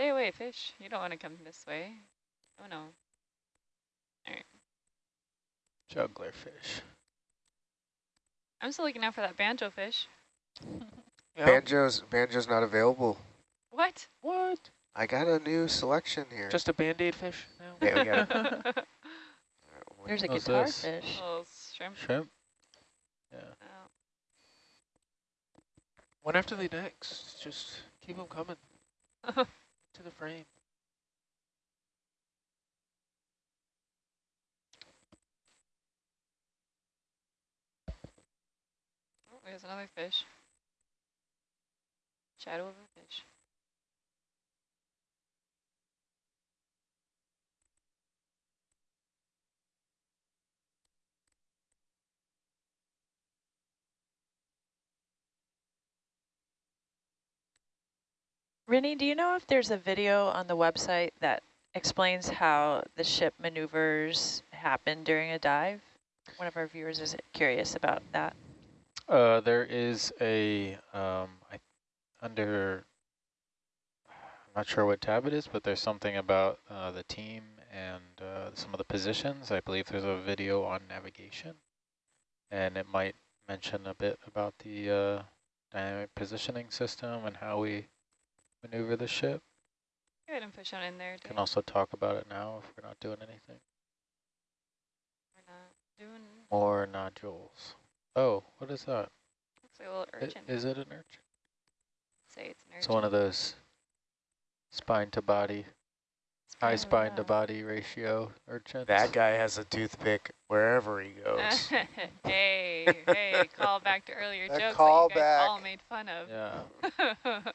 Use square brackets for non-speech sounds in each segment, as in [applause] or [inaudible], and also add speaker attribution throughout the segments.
Speaker 1: Stay away, fish. You don't want to come this way. Oh no. All right.
Speaker 2: Juggler fish.
Speaker 1: I'm still looking out for that banjo fish. [laughs]
Speaker 3: Yeah.
Speaker 4: Banjo's Banjo's not available.
Speaker 1: What?
Speaker 2: What?
Speaker 4: I got a new selection here.
Speaker 3: Just a band-aid fish now.
Speaker 4: yeah, we got a, [laughs]
Speaker 1: oh,
Speaker 5: There's a guitar
Speaker 2: this?
Speaker 5: fish.
Speaker 1: little shrimp.
Speaker 2: Shrimp? Yeah.
Speaker 1: Oh.
Speaker 3: One after the next. Just keep them coming [laughs] to the frame.
Speaker 1: Oh, there's another fish. Shadow of a fish.
Speaker 5: Rennie, do you know if there's a video on the website that explains how the ship maneuvers happen during a dive? One of our viewers is curious about that.
Speaker 2: Uh, there is a, um, I, under, I'm not sure what tab it is, but there's something about uh, the team and uh, some of the positions. I believe there's a video on navigation, and it might mention a bit about the uh, dynamic positioning system and how we maneuver the ship.
Speaker 1: Go ahead and push on in there.
Speaker 2: Can also talk about it now if we're not doing anything.
Speaker 1: We're not doing.
Speaker 2: More nodules. Oh, what is that?
Speaker 1: Looks like a little
Speaker 2: I-
Speaker 1: urchin.
Speaker 2: Is it an urchin?
Speaker 1: Say it's an urchin.
Speaker 2: It's one of those spine to body, high spine to body ratio urchins.
Speaker 4: that guy has a toothpick wherever he goes. [laughs]
Speaker 1: hey, hey, call back to earlier
Speaker 4: A
Speaker 1: jokes
Speaker 4: call
Speaker 1: that you guys all made fun of.
Speaker 2: Yeah. [laughs]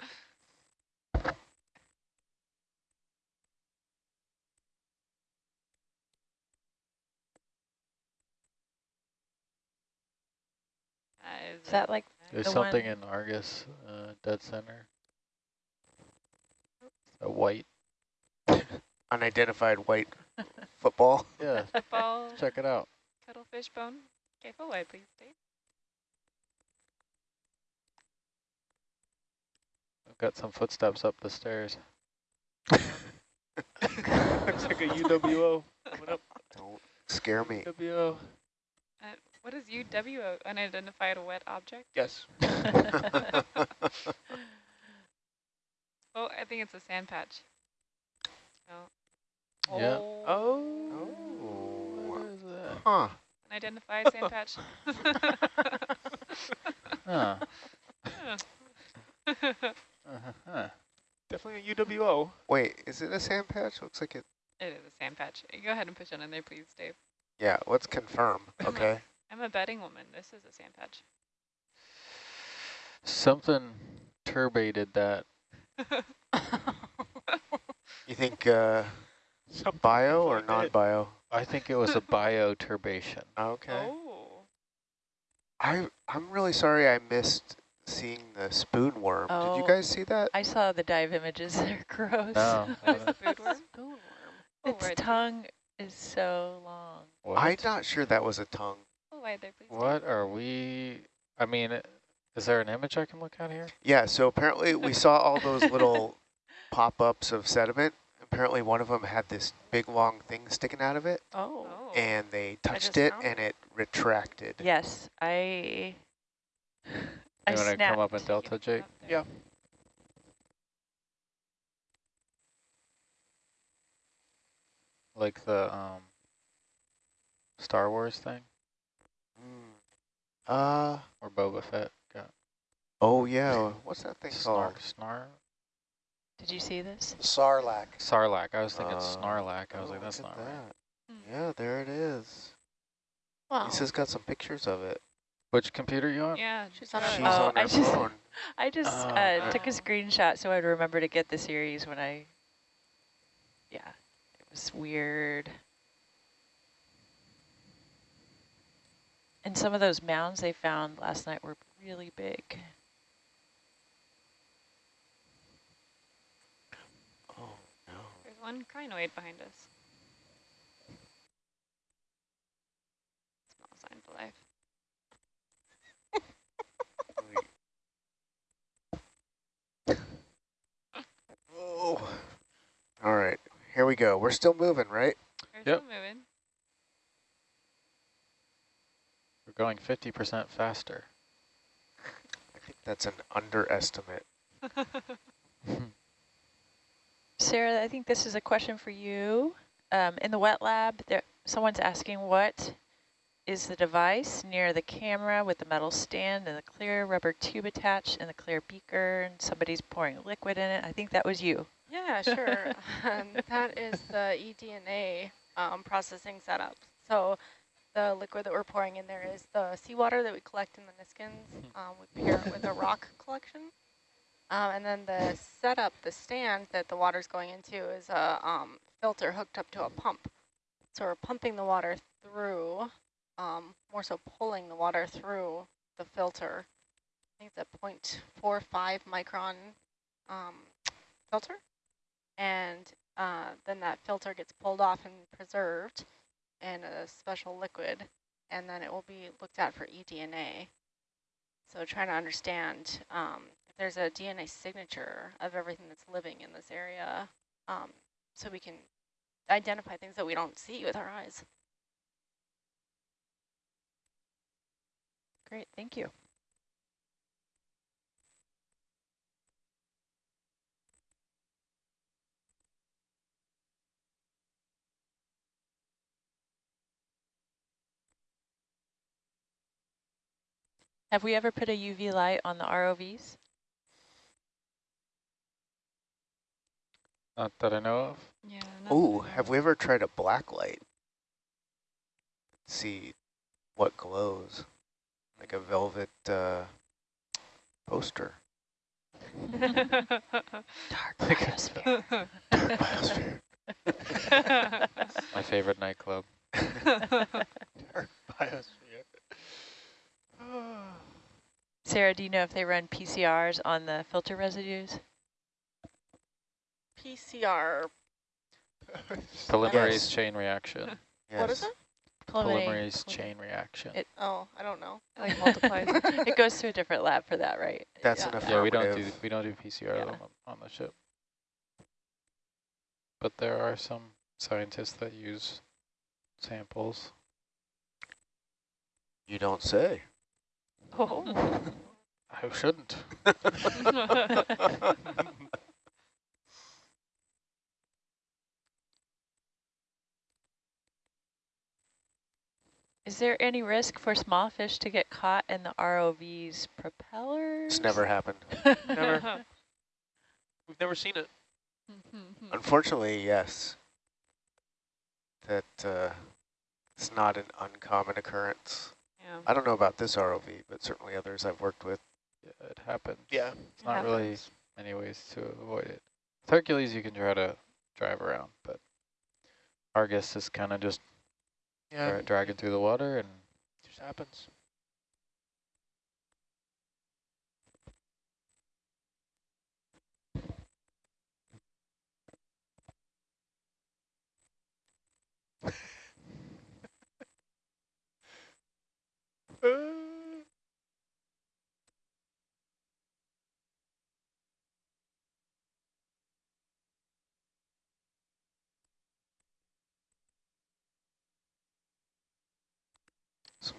Speaker 1: is,
Speaker 5: Is that like
Speaker 2: There's
Speaker 5: The
Speaker 2: something
Speaker 5: one-
Speaker 2: in Argus uh, dead center. A white. [laughs]
Speaker 4: Unidentified white football. [laughs]
Speaker 2: Yeah, [laughs]
Speaker 1: football,
Speaker 2: check it out.
Speaker 1: cuttlefish bone? Okay, full wide, please, Dave.
Speaker 2: I've got some footsteps up the stairs.
Speaker 3: Looks like a UWO. Coming up.
Speaker 4: Don't scare me.
Speaker 3: UWO.
Speaker 1: Uh, what is UW, unidentified wet object?
Speaker 3: Yes. [laughs] [laughs]
Speaker 1: Oh, I think it's a sand patch. No.
Speaker 2: Yeah.
Speaker 3: Oh.
Speaker 2: What
Speaker 4: Oh.
Speaker 2: is that?
Speaker 4: Huh.
Speaker 1: Unidentified [laughs] sand patch.
Speaker 2: Huh.
Speaker 1: Huh.
Speaker 2: Uh-huh.
Speaker 3: Definitely a UWO.
Speaker 4: Wait, is it a sand patch? Looks like it.
Speaker 1: It is a sand patch. Go ahead and push it in there, please, Dave.
Speaker 4: Yeah, let's confirm. Okay.
Speaker 1: I'm a betting woman. This is a sand patch.
Speaker 2: Something turbated that. [laughs]
Speaker 4: You think uh,
Speaker 3: Something
Speaker 4: bio or non-bio?
Speaker 2: I think it was a bioturbation. [laughs]
Speaker 4: Okay.
Speaker 1: Oh.
Speaker 4: I I'm really sorry I missed seeing the spoon worm. Did
Speaker 5: Oh.
Speaker 4: you guys see that?
Speaker 5: I saw the dive images. [laughs] They're gross.
Speaker 2: No.
Speaker 1: Where's the food worm?
Speaker 5: Spoonworm.
Speaker 1: Oh,
Speaker 5: Its
Speaker 1: right.
Speaker 5: tongue is so long.
Speaker 2: What?
Speaker 4: I'm not sure that was a tongue.
Speaker 1: Full wide there, please. Dave.
Speaker 2: What are we? I mean, is there an image I can look at here?
Speaker 4: Yeah, so apparently we [laughs] saw all those little pop-ups of sediment. Apparently one of them had this big long thing sticking out of it,
Speaker 5: Oh.
Speaker 4: And they touched it and it retracted.
Speaker 5: Yes, I. I
Speaker 2: You want to come up in Delta, Jake?
Speaker 3: Yeah.
Speaker 2: Like the um, Star Wars thing.
Speaker 4: Uh,
Speaker 2: or Boba Fett got
Speaker 4: oh yeah, what's that thing
Speaker 2: snar,
Speaker 4: called?
Speaker 2: snar,
Speaker 5: Did you see this?
Speaker 4: Sarlacc.
Speaker 2: Sarlacc. I was thinking
Speaker 4: Uh,
Speaker 2: Snarlack. I was
Speaker 4: Oh,
Speaker 2: like, that's not
Speaker 4: at
Speaker 2: right.
Speaker 1: Hmm.
Speaker 4: Yeah, there it is.
Speaker 5: Well,
Speaker 4: Lisa's got some pictures of it.
Speaker 2: Which computer you on?
Speaker 1: Yeah.
Speaker 5: She's on her
Speaker 4: She's
Speaker 1: it.
Speaker 5: Oh,
Speaker 4: on
Speaker 5: I
Speaker 4: her
Speaker 5: just-
Speaker 4: phone. [laughs]
Speaker 5: I just
Speaker 2: Oh,
Speaker 5: uh, took a screenshot so I'd remember to get the series when I. Yeah, it was weird. And some of those mounds they found last night were really big.
Speaker 4: Oh no.
Speaker 1: There's one crinoid behind us. Small sign for life. [laughs]
Speaker 4: Oh. All right. Here we go. We're still moving, right?
Speaker 1: We're
Speaker 2: Yep.
Speaker 1: still moving.
Speaker 2: We're going 50% faster.
Speaker 4: I think that's an underestimate. [laughs]
Speaker 5: Sarah, I think this is a question for you. Um, in the wet lab, there someone's asking what is the device near the camera with the metal stand and the clear rubber tube attached and the clear beaker and somebody's pouring liquid in it. I think that was you.
Speaker 6: Yeah, sure. [laughs] um, that is the eDNA um, processing setup. So the liquid that we're pouring in there is the seawater that we collect in the Niskins. Um, we pair it with a rock [laughs] collection. Um, and then the setup, the stand that the water's going into is a um, filter hooked up to a pump. So we're pumping the water through, um, more so pulling the water through the filter. I think it's a 0.45 micron um, filter and uh, then that filter gets pulled off and preserved in a special liquid, and then it will be looked at for eDNA. So trying to understand um, if there's a DNA signature of everything that's living in this area, um, so we can identify things that we don't see with our eyes.
Speaker 5: Great, thank you. Have we ever put a UV light on the ROVs?
Speaker 2: Not that I know of.
Speaker 1: Yeah.
Speaker 4: Ooh, have we ever tried a black light? See what glows. Like a velvet uh, poster. [laughs]
Speaker 5: Dark
Speaker 2: Like a-
Speaker 5: biosphere. [laughs]
Speaker 4: Biosphere.
Speaker 2: My favorite nightclub. [laughs]
Speaker 4: Dark biosphere.
Speaker 5: Sarah, do you know if they run PCRs on the filter residues?
Speaker 6: PCR, [laughs]
Speaker 2: Polymerase
Speaker 4: Yes.
Speaker 2: chain reaction. [laughs]
Speaker 6: what is
Speaker 4: Yes.
Speaker 6: it?
Speaker 2: Polymerase chain reaction.
Speaker 5: It-
Speaker 6: Oh, I don't know. [laughs]
Speaker 1: like multiplies.
Speaker 5: it goes to a different lab for that, right?
Speaker 4: That's
Speaker 5: yeah.
Speaker 4: an
Speaker 2: yeah, we don't do we don't do PCR
Speaker 5: Yeah.
Speaker 2: on, on the ship. But there are some scientists that use samples.
Speaker 4: You don't say.
Speaker 1: Oh. [laughs]
Speaker 2: I shouldn't. [laughs]
Speaker 5: Is there any risk for small fish to get caught in the ROV's propellers?
Speaker 4: It's never happened. [laughs]
Speaker 3: Never. We've never seen it.
Speaker 4: Unfortunately, yes. That uh, it's not an uncommon occurrence.
Speaker 1: Yeah.
Speaker 4: I don't know about this ROV, but certainly others I've worked with.
Speaker 2: Yeah, it happens.
Speaker 3: Yeah.
Speaker 2: It's not really many ways to avoid it. With Hercules, you can try to drive around, but Argus is kind of just
Speaker 3: Yeah.
Speaker 2: dragging through the water and
Speaker 3: Just happens.
Speaker 4: Some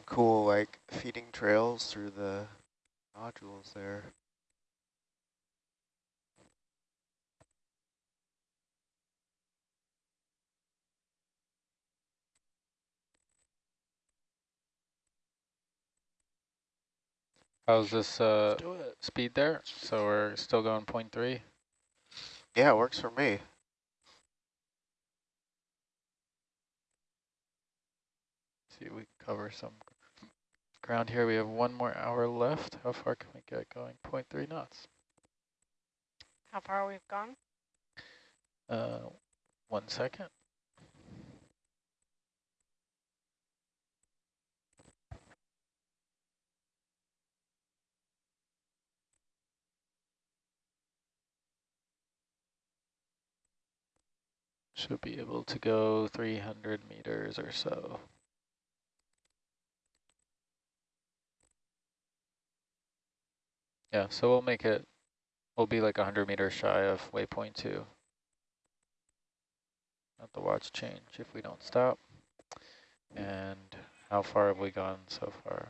Speaker 4: cool like feeding trails through the nodules there.
Speaker 2: How's this uh,
Speaker 3: Let's do it.
Speaker 2: speed there? So we're still going 0.3.
Speaker 4: Yeah, it works for me.
Speaker 2: See, we cover some ground here. We have one more hour left. How far can we get going? 0.3 knots.
Speaker 6: How far we've gone?
Speaker 2: Uh, one second. Should be able to go 300 meters or so. Yeah, so we'll make it, we'll be like 100 meters shy of waypoint two. Let the watch change if we don't stop. And how far have we gone so far?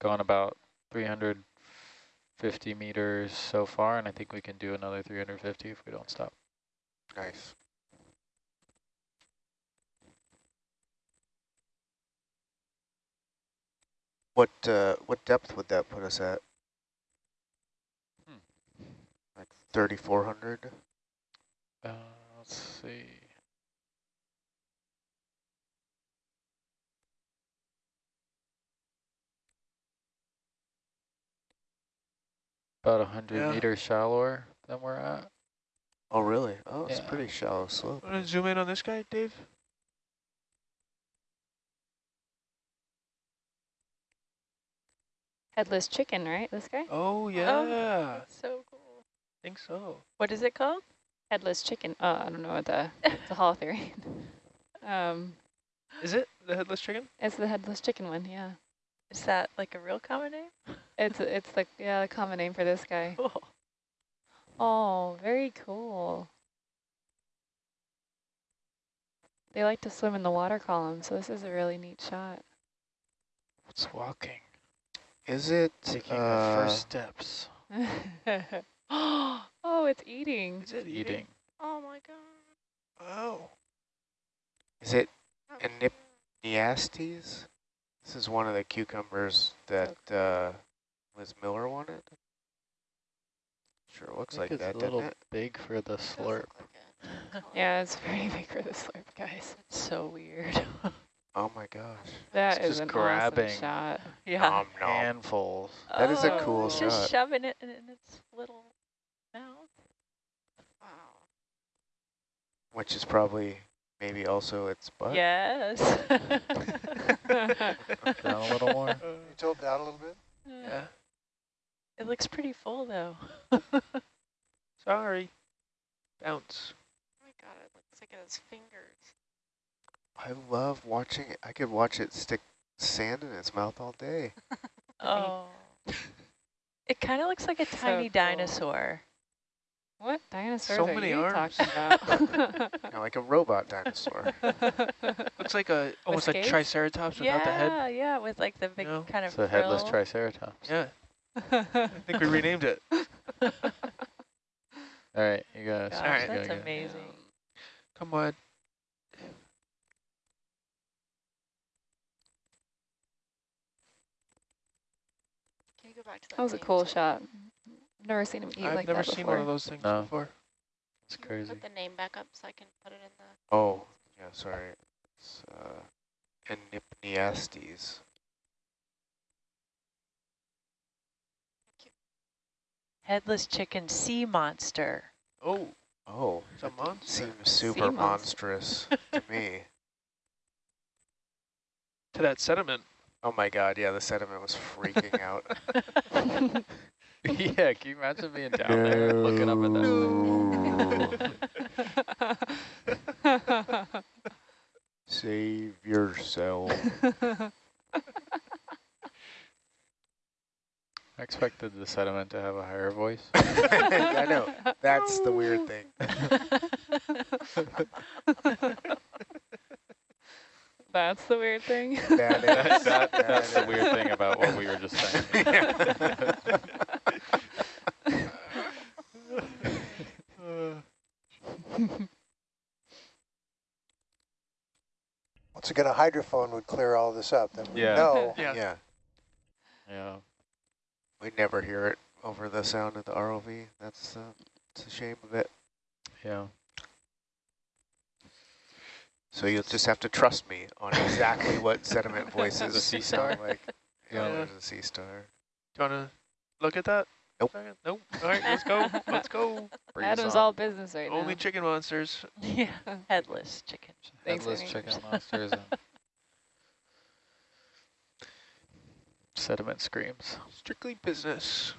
Speaker 2: Gone about 350 meters so far, and I think we can do another 350 if we don't stop.
Speaker 4: Nice. What uh, what depth would that put us at?
Speaker 2: Hmm.
Speaker 4: Like 3,400?
Speaker 2: Uh, let's see. About a hundred
Speaker 3: Yeah.
Speaker 2: meters shallower than we're at.
Speaker 4: Oh, really? Oh, it's
Speaker 2: Yeah.
Speaker 4: pretty shallow slope.
Speaker 3: Want to zoom in on this guy, Dave?
Speaker 1: Headless chicken, right? This guy?
Speaker 3: Oh, yeah.
Speaker 5: That's so cool.
Speaker 3: I think so.
Speaker 5: What is it called?
Speaker 1: Headless chicken. Oh, I don't know what the it's a holothurian. [laughs] um,
Speaker 3: Is it the headless chicken?
Speaker 1: it's the headless chicken one. Yeah,
Speaker 5: Is that like a real common name?
Speaker 1: it's it's the yeah the common name for this guy. [laughs]
Speaker 5: Cool.
Speaker 1: Oh, very cool. They like to swim in the water column, so this is a really neat shot.
Speaker 2: It's walking,
Speaker 4: Is it
Speaker 2: taking the
Speaker 4: uh,
Speaker 2: first steps, [laughs]
Speaker 1: oh, it's eating.
Speaker 3: Is it
Speaker 2: eating.
Speaker 6: Oh my god.
Speaker 3: Oh.
Speaker 4: Is it
Speaker 6: How
Speaker 4: a
Speaker 6: cute.
Speaker 4: Nyastes? This is one of the cucumbers that uh, Liz Miller wanted. Sure looks like
Speaker 2: think
Speaker 4: that,
Speaker 2: a
Speaker 4: doesn't
Speaker 2: little
Speaker 4: it?
Speaker 2: big for the slurp.
Speaker 6: look like [laughs] it.
Speaker 1: Yeah, it's pretty [laughs] big for the slurp, guys.
Speaker 5: It's so weird. [laughs]
Speaker 4: Oh my gosh.
Speaker 1: That
Speaker 2: It's
Speaker 1: is
Speaker 2: just
Speaker 1: an
Speaker 2: grabbing.
Speaker 1: awesome shot.
Speaker 5: yeah.
Speaker 4: Nom, nom.
Speaker 2: Handfuls.
Speaker 4: That is a
Speaker 5: Oh,
Speaker 4: cool
Speaker 5: it's
Speaker 4: shot.
Speaker 5: Just shoving it in its little mouth.
Speaker 6: Wow.
Speaker 4: Which is probably maybe also its butt.
Speaker 5: Yes. [laughs]
Speaker 2: Down a little more.
Speaker 3: Uh,
Speaker 4: You tilt down a little bit?
Speaker 3: yeah.
Speaker 5: It looks pretty full though. [laughs]
Speaker 3: Sorry. Bounce.
Speaker 6: Oh my god, it looks like it has fingers.
Speaker 4: I love watching it. I could watch it stick sand in its mouth all day. [laughs]
Speaker 5: Oh. It kind of looks like a
Speaker 1: So
Speaker 5: tiny
Speaker 1: cool.
Speaker 5: dinosaur.
Speaker 1: What dinosaurs
Speaker 3: So
Speaker 1: are
Speaker 3: many
Speaker 1: you
Speaker 3: arms.
Speaker 1: talking [laughs] about?
Speaker 4: You like a [laughs] robot dinosaur. [laughs]
Speaker 3: Looks like a almost like
Speaker 1: scales?
Speaker 3: Triceratops without
Speaker 5: yeah,
Speaker 3: the head.
Speaker 5: yeah, yeah, with like the big
Speaker 3: No.
Speaker 5: kind of
Speaker 2: It's a headless
Speaker 5: frill.
Speaker 2: triceratops.
Speaker 3: Yeah. I think we renamed it.
Speaker 2: All right, you guys.
Speaker 5: Gosh,
Speaker 3: All right.
Speaker 5: that's
Speaker 2: gotta
Speaker 5: amazing.
Speaker 3: Come on.
Speaker 6: Can you go back to that?
Speaker 1: That was a cool shot. Never seen him eat
Speaker 3: I've
Speaker 1: like
Speaker 3: never
Speaker 1: that
Speaker 3: seen
Speaker 1: before.
Speaker 3: one of those things
Speaker 2: No.
Speaker 3: before.
Speaker 2: It's
Speaker 6: Can you
Speaker 2: crazy.
Speaker 6: Put the name back up so I can put it in the.
Speaker 4: Oh, yeah, sorry. It's uh, Enypniastes.
Speaker 5: Headless chicken sea monster.
Speaker 3: Oh,
Speaker 4: Oh,
Speaker 3: it's a monster.
Speaker 4: seems super
Speaker 1: monster.
Speaker 4: monstrous to me. [laughs]
Speaker 3: To that sediment.
Speaker 4: Oh my god, yeah, the sediment was freaking out. [laughs] [laughs] [laughs]
Speaker 2: yeah, can you imagine being down there looking up at that thing? [laughs]
Speaker 4: Save yourself. [laughs]
Speaker 2: I expected the sediment to have a higher voice.
Speaker 4: I know. That's the weird thing.
Speaker 1: That's the weird thing.
Speaker 4: That
Speaker 2: That-
Speaker 4: is,
Speaker 2: that-
Speaker 4: that
Speaker 2: that's the weird thing about what we were just saying. [laughs]
Speaker 7: Once again, a hydrophone would clear all this up. Then we
Speaker 2: Yeah.
Speaker 7: know. [laughs]
Speaker 3: Yeah.
Speaker 4: yeah,
Speaker 2: Yeah.
Speaker 4: we never hear it over the sound of the ROV. That's uh, it's a shame of it.
Speaker 2: Yeah.
Speaker 4: So you'll just have to trust me on exactly [laughs] what sediment voices
Speaker 2: The sea
Speaker 4: sound
Speaker 2: star?
Speaker 4: like. Yeah,
Speaker 3: Yeah.
Speaker 4: there's a sea star.
Speaker 3: Do you want to look at that?
Speaker 4: Nope.
Speaker 3: Nope. All right, let's go. Let's go.
Speaker 2: Breeze [laughs]
Speaker 1: Adam's all business right
Speaker 3: Only
Speaker 1: now.
Speaker 3: Only chicken monsters. [laughs]
Speaker 5: yeah, headless chicken.
Speaker 2: Headless
Speaker 1: Amy.
Speaker 2: chicken monsters sediment screams.
Speaker 3: Strictly business.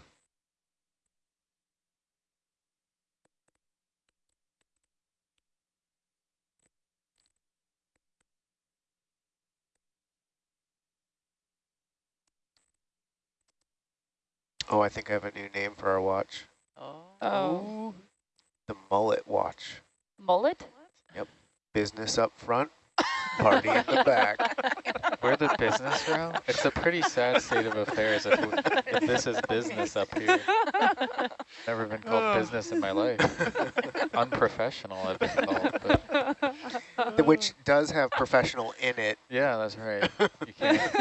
Speaker 4: Oh, I think I have a new name for our watch.
Speaker 5: Oh.
Speaker 1: Oh,
Speaker 4: The mullet watch.
Speaker 1: mullet? Yep.
Speaker 4: Business up front, party in the back. [laughs]
Speaker 2: We're the business room? It's a pretty sad state of affairs if, we, if this is business up here. Never been called oh. business in my life. [laughs] Unprofessional I've been called, but
Speaker 4: Which does have professional in it.
Speaker 2: yeah, that's right. You [laughs] can't.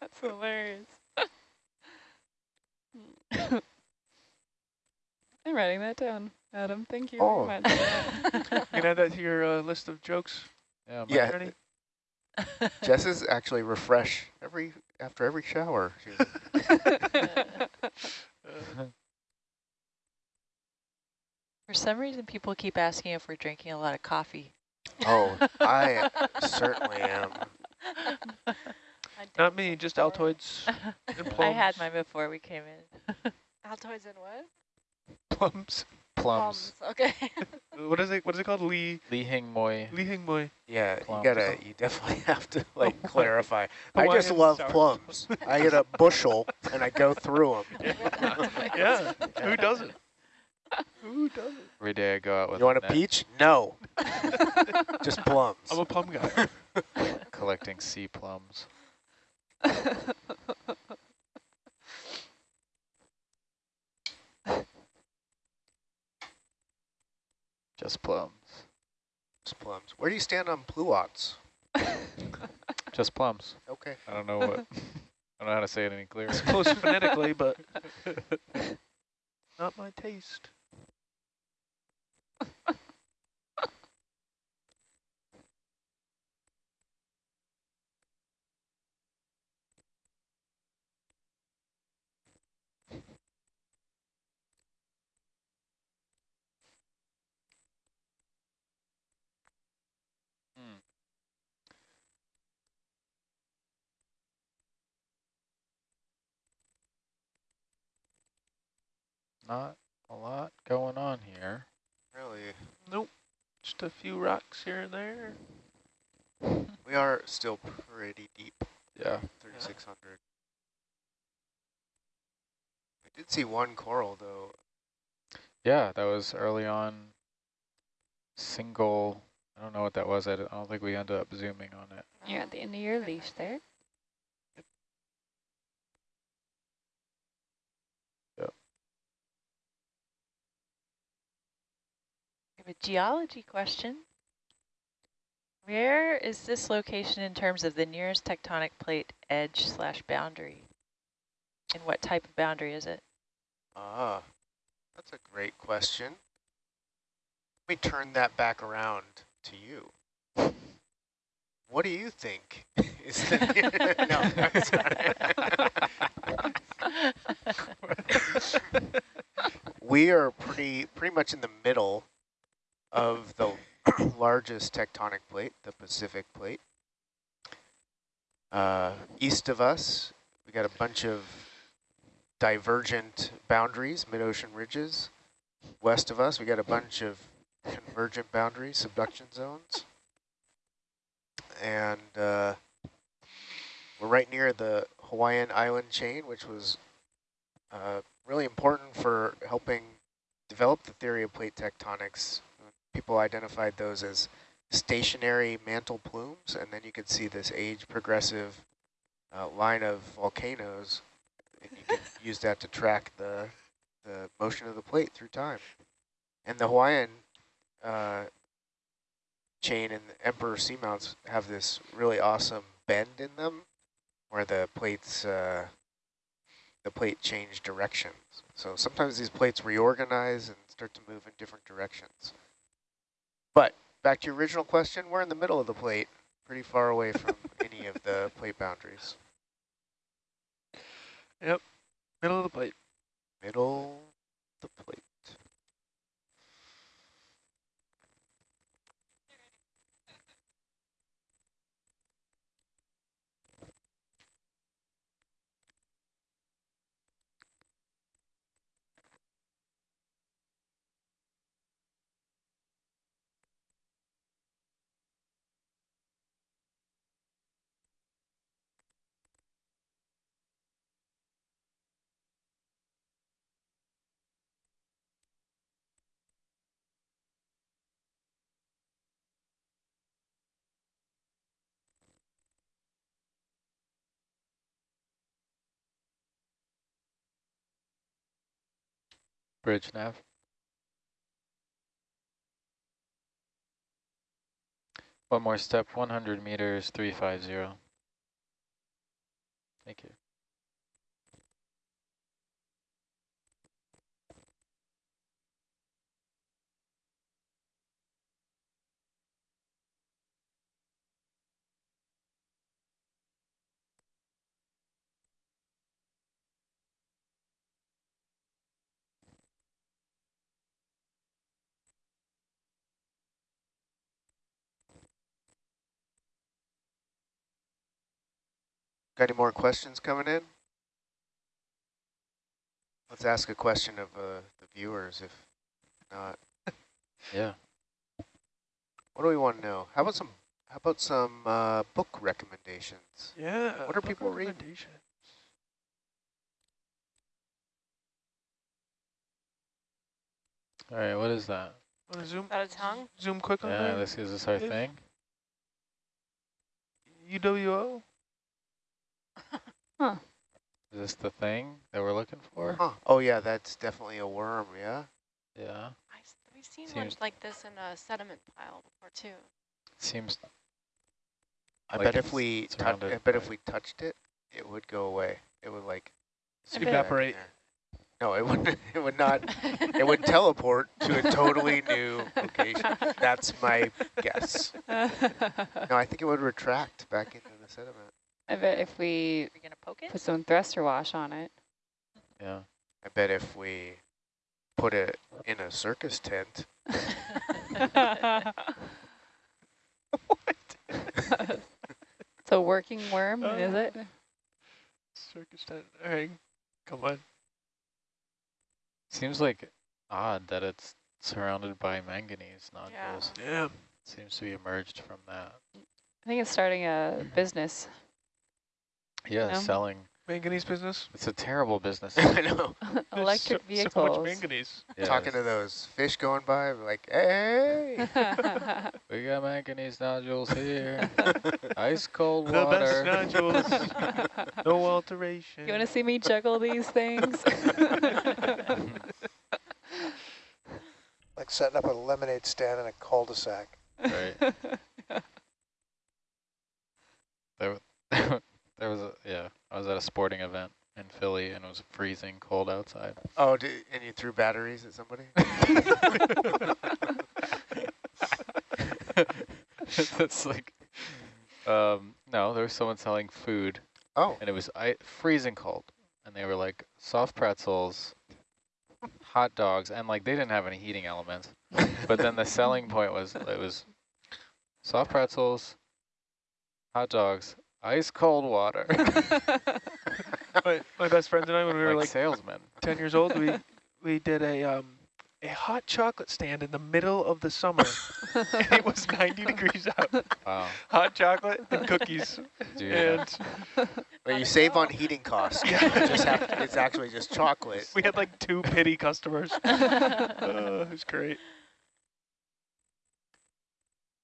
Speaker 1: That's hilarious. [laughs] I'm writing that down, Adam. Thank you
Speaker 4: Oh.
Speaker 1: very much.
Speaker 3: You [laughs] can add that to your uh, list of jokes.
Speaker 2: Yeah, my-
Speaker 4: Yeah,
Speaker 3: Ready? [laughs]
Speaker 4: Jess is actually refresh every after every shower. She's-
Speaker 5: For some reason, people keep asking if we're drinking a lot of coffee.
Speaker 4: oh, I certainly am.
Speaker 6: I
Speaker 3: Not me, just
Speaker 6: before.
Speaker 3: Altoids [laughs] and plums.
Speaker 5: I had mine before we came in. [laughs]
Speaker 6: Altoids and what?
Speaker 3: plums.
Speaker 2: plums.
Speaker 6: Okay. [laughs]
Speaker 3: What is it? What is it called? Li
Speaker 2: Li Hing Mui.
Speaker 3: Li Hing Mui.
Speaker 4: Yeah,
Speaker 2: Plums.
Speaker 4: you gotta, you definitely have to like clarify. I just love
Speaker 3: sour
Speaker 4: plums. I get a bushel and I go through them.
Speaker 3: Yeah. Who doesn't? Who doesn't?
Speaker 2: Every day I go out with
Speaker 4: You want a
Speaker 2: net
Speaker 4: peach? No, just plums.
Speaker 3: I'm a plum guy.
Speaker 2: collecting sea plums. [laughs] Just plums.
Speaker 4: Just plums. Where do you stand on pluots? [laughs]
Speaker 2: Just plums.
Speaker 4: Okay.
Speaker 2: I don't know what. [laughs] I don't know how to say it any clearer.
Speaker 3: It's close phonetically, but not my taste.
Speaker 2: Not a lot going on here.
Speaker 4: Really,
Speaker 3: Nope. Just a few rocks here and there. [laughs]
Speaker 4: we are still pretty deep.
Speaker 2: Yeah.
Speaker 4: 3,600. I did see one coral though.
Speaker 2: Yeah, that was early on. Single. I don't know what that was. I don't I don't think we ended up zooming on it.
Speaker 1: You're at the end of your leash there.
Speaker 5: Have a geology question. Where is this location in terms of the nearest tectonic plate edge slash boundary? And what type of boundary is it?
Speaker 4: Ah, that's a great question. Let me turn that back around to you. What do you think [laughs] is the [laughs] no, I'm sorry. [laughs] we are pretty pretty much in the middle of the [clears throat] largest tectonic plate, the Pacific plate. Uh, east of us, we got a bunch of divergent boundaries, mid-ocean ridges. West of us, we got a bunch of convergent boundaries, subduction zones. And uh, we're right near the Hawaiian island chain, which was uh, really important for helping develop the theory of plate tectonics. People identified those as stationary mantle plumes, and then you could see this age progressive uh, line of volcanoes and you can use that to track the the motion of the plate through time. And the Hawaiian uh, chain and the Emperor seamounts have this really awesome bend in them, where the plates uh, the plate change directions. So sometimes these plates reorganize and start to move in different directions. But back to your original question, we're in the middle of the plate, pretty far away from [laughs] any of the plate boundaries.
Speaker 3: Yep, middle of the plate.
Speaker 4: Middle of the plate.
Speaker 2: Bridge nav. One more step, 100 meters, 350. Thank you.
Speaker 4: Got any more questions coming in? Let's ask a question of uh, the viewers if not. [laughs]
Speaker 2: Yeah.
Speaker 4: What do we want to know? How about some how about some uh, book recommendations?
Speaker 3: Yeah.
Speaker 4: What are people reading?
Speaker 2: All right, what is that?
Speaker 3: Want to zoom?
Speaker 6: Out of tongue?
Speaker 3: Zoom quick on
Speaker 2: Yeah,
Speaker 3: there.
Speaker 2: this is this our
Speaker 3: Dave?
Speaker 2: thing?
Speaker 3: UWO.
Speaker 2: Is this the thing that we're looking for?
Speaker 4: Huh. Oh yeah, that's definitely a worm. Yeah.
Speaker 2: Yeah.
Speaker 6: I s- We've seen one
Speaker 2: Seems-
Speaker 6: like this in a sediment pile before too.
Speaker 2: Seems
Speaker 4: I
Speaker 2: Like
Speaker 4: bet if we tou- I bet if we touched it, it would go away. It would like
Speaker 6: I
Speaker 4: sit
Speaker 6: bet-
Speaker 4: back in
Speaker 3: Evaporate.
Speaker 4: No, it would [laughs] it would not. [laughs] It would teleport to a totally new location. [laughs] That's my guess. No, I think it would retract back into the sediment.
Speaker 1: I bet if we
Speaker 5: Are you gonna poke it?
Speaker 1: put some thruster wash on it.
Speaker 2: yeah.
Speaker 4: I bet if we put it in a circus tent, what? [laughs]
Speaker 1: it's a working worm, [laughs] is it?
Speaker 3: Circus tent. All right. Come on.
Speaker 2: Seems like odd that it's surrounded by manganese
Speaker 6: Yeah.
Speaker 2: nodules.
Speaker 3: Yeah.
Speaker 2: Seems to be emerged from that.
Speaker 1: I think it's starting a mm-hmm. business.
Speaker 2: Yeah,
Speaker 1: No.
Speaker 2: selling.
Speaker 3: Manganese business.
Speaker 2: It's a terrible business. [laughs]
Speaker 4: I know. [laughs]
Speaker 1: Electric
Speaker 3: so,
Speaker 1: vehicles.
Speaker 3: So much manganese.
Speaker 2: Yeah,
Speaker 4: Talking to those fish going by, we're like, hey. [laughs]
Speaker 2: we got manganese nodules here. Ice cold
Speaker 3: The
Speaker 2: water.
Speaker 3: best nodules. no alteration.
Speaker 1: you want to see me juggle these things?
Speaker 7: Like setting up a lemonade stand in a cul-de-sac.
Speaker 2: right. There, there was a yeah. I was at a sporting event in Philly and it was freezing cold outside.
Speaker 4: Oh, did, and you threw batteries at somebody? [laughs] [laughs]
Speaker 2: That's like, um, no, there was someone selling food
Speaker 4: Oh,
Speaker 2: and it was I, freezing cold, and they were like soft pretzels, hot dogs, and like they didn't have any heating elements. But then the selling point was it was soft pretzels, hot dogs, ice cold water. [laughs]
Speaker 3: my, my best friends and I, when we were
Speaker 2: like
Speaker 3: like
Speaker 2: salesmen.
Speaker 3: 10 years old, we we did a um a hot chocolate stand in the middle of the summer. [laughs] and it was 90 degrees out.
Speaker 2: Wow.
Speaker 3: Hot chocolate and cookies.
Speaker 2: Do you
Speaker 3: and
Speaker 4: well, you save on heating costs. You [laughs] just have to, it's actually just chocolate.
Speaker 3: we had like two pity customers. Uh, it was great.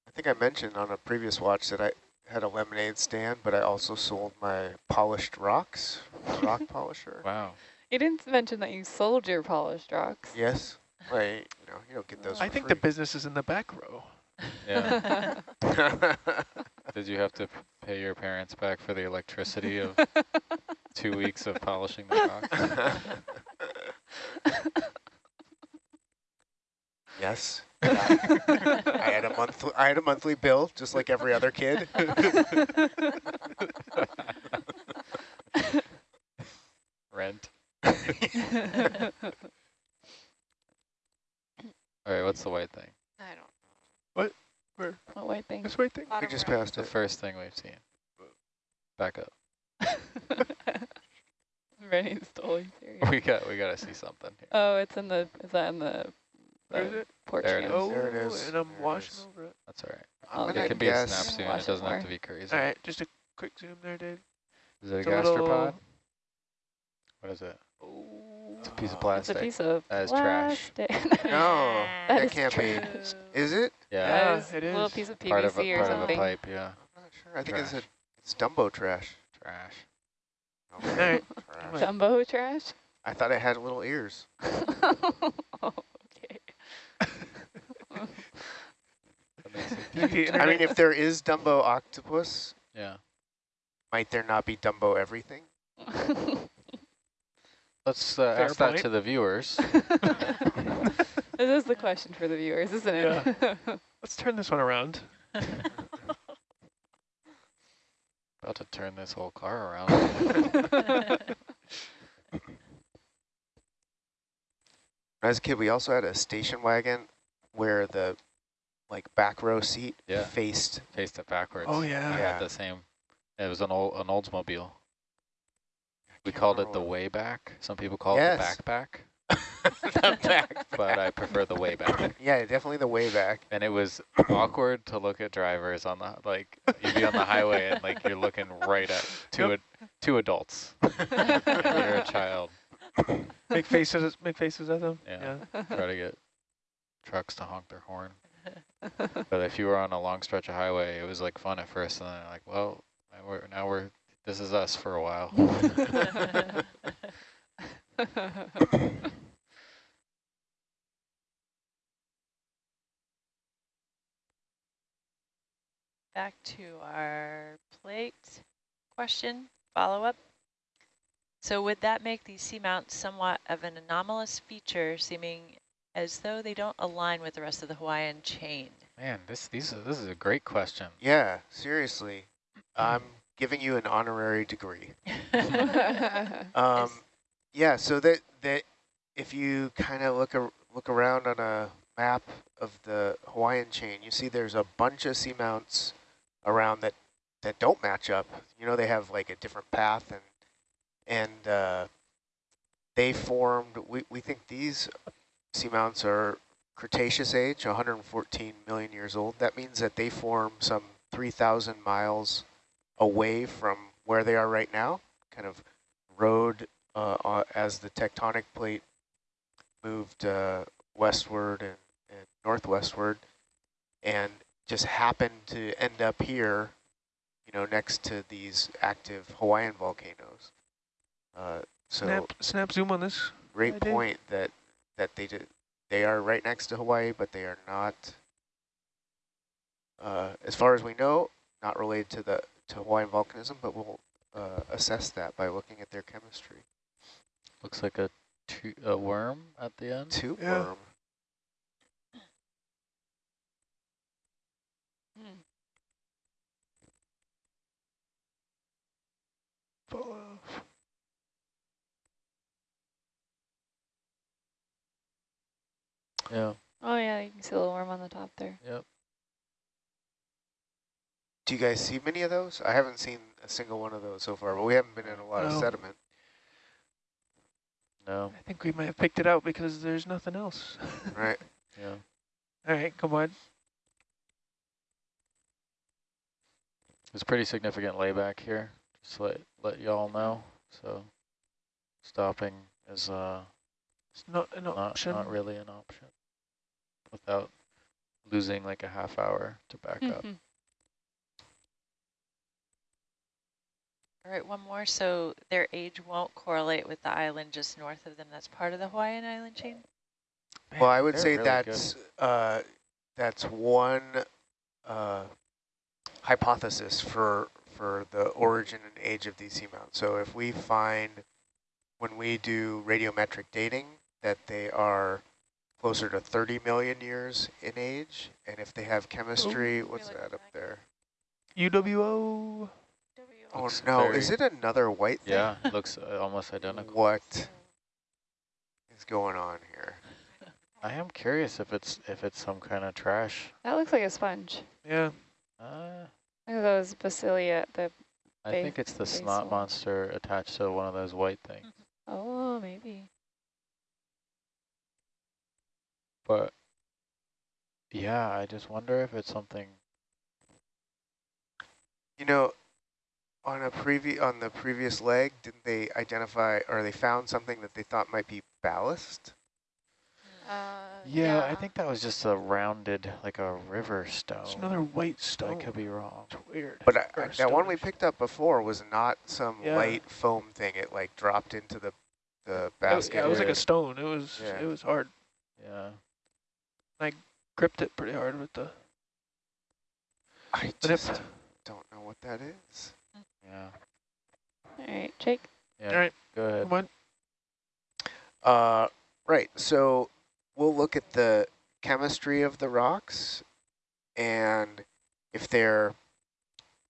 Speaker 4: I think I mentioned on a previous watch that I had a lemonade stand, but I also sold my polished rocks, [laughs] rock polisher.
Speaker 2: Wow.
Speaker 1: you didn't mention that you sold your polished rocks.
Speaker 4: Yes. Right. You know, you don't get those.
Speaker 3: I
Speaker 4: for
Speaker 3: think the business is in the back row.
Speaker 2: Yeah. [laughs] [laughs] Did you have to pay your parents back for the electricity of two weeks of polishing the rocks?
Speaker 4: yes. [laughs] I had a monthly. I had a monthly bill, just like every other kid. [laughs]
Speaker 2: Rent. [laughs] All right, what's the white thing?
Speaker 6: I don't.
Speaker 1: what white thing?
Speaker 3: This white thing.
Speaker 4: we just
Speaker 6: right.
Speaker 4: passed
Speaker 2: The
Speaker 4: it.
Speaker 2: first thing we've seen. Back up.
Speaker 1: Rennie stole you.
Speaker 2: We got we gotta see something here.
Speaker 1: Oh, it's in the, is that in the,
Speaker 3: Where is
Speaker 1: the
Speaker 3: it?
Speaker 1: porch
Speaker 2: There it.
Speaker 3: Oh,
Speaker 4: There it is.
Speaker 3: and I'm
Speaker 4: There
Speaker 3: washing
Speaker 4: is.
Speaker 3: over it.
Speaker 2: That's all right.
Speaker 1: I'll
Speaker 4: I'm
Speaker 2: It can be a snap soon. It doesn't
Speaker 1: it
Speaker 2: have to be crazy.
Speaker 3: All right, just a quick zoom there, Dave.
Speaker 2: Is it a
Speaker 3: It's a
Speaker 2: gastropod? What is it?
Speaker 3: Oh,
Speaker 2: It's a piece of
Speaker 1: It's
Speaker 2: plastic.
Speaker 1: a piece of
Speaker 2: That is trash. [laughs]
Speaker 4: No,
Speaker 1: That
Speaker 4: that
Speaker 1: is
Speaker 4: can't be. Is it?
Speaker 2: Yeah,
Speaker 3: Yeah,
Speaker 1: That is
Speaker 3: it
Speaker 1: A little piece of PVC
Speaker 2: part of a
Speaker 1: or
Speaker 2: part of a pipe. Yeah,
Speaker 4: I'm not sure. I think it's a,
Speaker 2: Trash.
Speaker 4: it's Dumbo trash.
Speaker 2: trash.
Speaker 4: Okay. [laughs]
Speaker 3: All right.
Speaker 4: Trash.
Speaker 3: Right.
Speaker 1: Jumbo trash?
Speaker 4: I thought it had little ears. [laughs]
Speaker 1: oh, okay.
Speaker 2: That makes it-
Speaker 3: The
Speaker 4: I mean, if there is Dumbo octopus,
Speaker 2: Yeah.
Speaker 4: might there not be Dumbo everything? [laughs]
Speaker 2: Let's uh,
Speaker 3: Fair
Speaker 2: ask that to the viewers. [laughs]
Speaker 1: this is the question for the viewers, isn't it? Yeah. [laughs]
Speaker 3: Let's turn this one around.
Speaker 2: About to turn this whole car around.
Speaker 4: As a kid, we also had a station wagon where the like back row seat
Speaker 2: Yeah.
Speaker 4: faced.
Speaker 2: Faced it backwards.
Speaker 3: Oh,
Speaker 2: I
Speaker 3: yeah.
Speaker 4: Yeah.
Speaker 2: had the same. It was an old an Oldsmobile. We called it the way back. Some people call
Speaker 4: Yes.
Speaker 2: it the backpack, [laughs]
Speaker 4: the back. [laughs]
Speaker 2: but I prefer the way back. [laughs]
Speaker 4: Yeah, definitely the way back.
Speaker 2: And it was awkward to look at drivers on the like you'd be on the highway and like you're looking right at two ad, two adults. you're a child.
Speaker 3: Make faces, make faces at them.
Speaker 2: Yeah.
Speaker 3: Yeah.
Speaker 2: Try to get trucks to honk their horn. [laughs] But if you were on a long stretch of highway, it was like fun at first, and then like, well, now we're now we're this is us for a while. [laughs]
Speaker 5: Back to our plate question, follow-up. So would that make these seamounts somewhat of an anomalous feature, seeming as though they don't align with the rest of the Hawaiian chain?
Speaker 2: Man, this these are, this is a great question.
Speaker 4: Yeah, seriously. I'm giving you an honorary degree. [laughs] Um, yeah, so that that if you kind of look ar look around on a map of the Hawaiian chain, you see there's a bunch of seamounts around that that don't match up. You know, they have like a different path and and uh, they formed. We we think these seamounts are Cretaceous age, 114 million years old. That means that they form some 3,000 miles away from where they are right now, kind of rode uh, uh, as the tectonic plate moved uh, westward and, and northwestward, and just happened to end up here, you know, next to these active Hawaiian volcanoes. Uh, so
Speaker 3: Snap, snap zoom on this.
Speaker 4: great
Speaker 3: I did.
Speaker 4: point that that they did. They are right next to Hawaii, but they are not, uh, as far as we know, not related to the to Hawaiian volcanism. But we'll uh, assess that by looking at their chemistry.
Speaker 2: Looks like a tu a worm at the end.
Speaker 4: Tube
Speaker 3: Yeah.
Speaker 4: worm.
Speaker 3: Fall off.
Speaker 2: Yeah.
Speaker 1: oh yeah, you can see a little worm on the top there.
Speaker 2: Yep.
Speaker 4: Do you guys see many of those? I haven't seen a single one of those so far, but we haven't been in a lot of sediment.
Speaker 2: No.
Speaker 3: I think we might have picked it out because there's nothing else. [laughs]
Speaker 4: Right.
Speaker 2: Yeah.
Speaker 3: All right, come on.
Speaker 2: It's pretty significant layback here. Just to let let y'all know. So stopping is uh
Speaker 3: It's not an
Speaker 2: not
Speaker 3: option.
Speaker 2: not really an option without losing like a half hour to back up.
Speaker 1: Mhm.
Speaker 5: All right, one more. So their age won't correlate with the island just north of them. That's part of the Hawaiian island chain?
Speaker 4: Well, I would
Speaker 2: they're
Speaker 4: say
Speaker 2: really
Speaker 4: that's uh, that's one uh, hypothesis for for the origin and age of these seamounts. So if we find when we do radiometric dating that they are closer to 30 million years in age, and if they have chemistry, what's that up there?
Speaker 3: UWO.
Speaker 4: Oh
Speaker 2: Looks
Speaker 4: no,
Speaker 2: very-
Speaker 4: is it another white thing?
Speaker 2: Yeah, looks uh, almost identical.
Speaker 4: What is going on here?
Speaker 2: I am curious if it's if it's some kind of trash.
Speaker 1: That looks like a sponge.
Speaker 3: Yeah.
Speaker 2: Uh,
Speaker 1: Look at those basilia. The
Speaker 2: I think it's the snot
Speaker 1: basil.
Speaker 2: monster attached to one of those white things. [laughs]
Speaker 1: oh maybe.
Speaker 2: But yeah, I just wonder if it's something.
Speaker 4: You know, on a previ on the previous leg, didn't they identify or they found something that they thought might be ballast?
Speaker 6: Uh,
Speaker 2: Yeah, I think that was just a rounded, like a river stone.
Speaker 3: It's another white stone.
Speaker 2: I could be wrong.
Speaker 3: It's weird.
Speaker 4: But I, I- that one we picked up before was not some
Speaker 3: Yeah.
Speaker 4: light foam thing. It like dropped into the the
Speaker 3: It,
Speaker 4: basket.
Speaker 3: yeah, it was like a stone. It was
Speaker 4: Yeah.
Speaker 3: it was hard.
Speaker 2: Yeah.
Speaker 3: I gripped it pretty hard with the.
Speaker 4: I
Speaker 3: But if-
Speaker 4: just don't know what that is.
Speaker 2: Yeah.
Speaker 1: All right, Jake.
Speaker 2: Yeah.
Speaker 3: All right,
Speaker 2: Go ahead.
Speaker 3: come on.
Speaker 4: Uh, right. So we'll look at the chemistry of the rocks, and if they're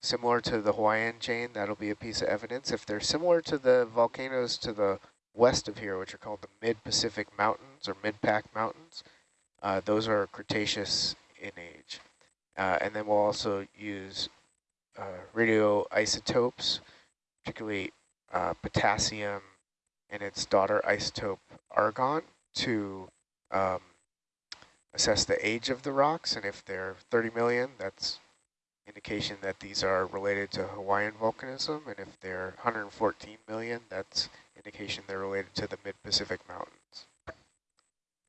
Speaker 4: similar to the Hawaiian chain, that'll be a piece of evidence. If they're similar to the volcanoes to the west of here, which are called the Mid-Pacific Mountains or Mid-Pac Mountains, uh, those are Cretaceous in age. Uh, and then we'll also use uh, radioisotopes, particularly uh, potassium and its daughter isotope argon to um, assess the age of the rocks. And if they're 30 million, that's indication that these are related to Hawaiian volcanism. And if they're 114 million, that's indication they're related to the mid-Pacific mountains.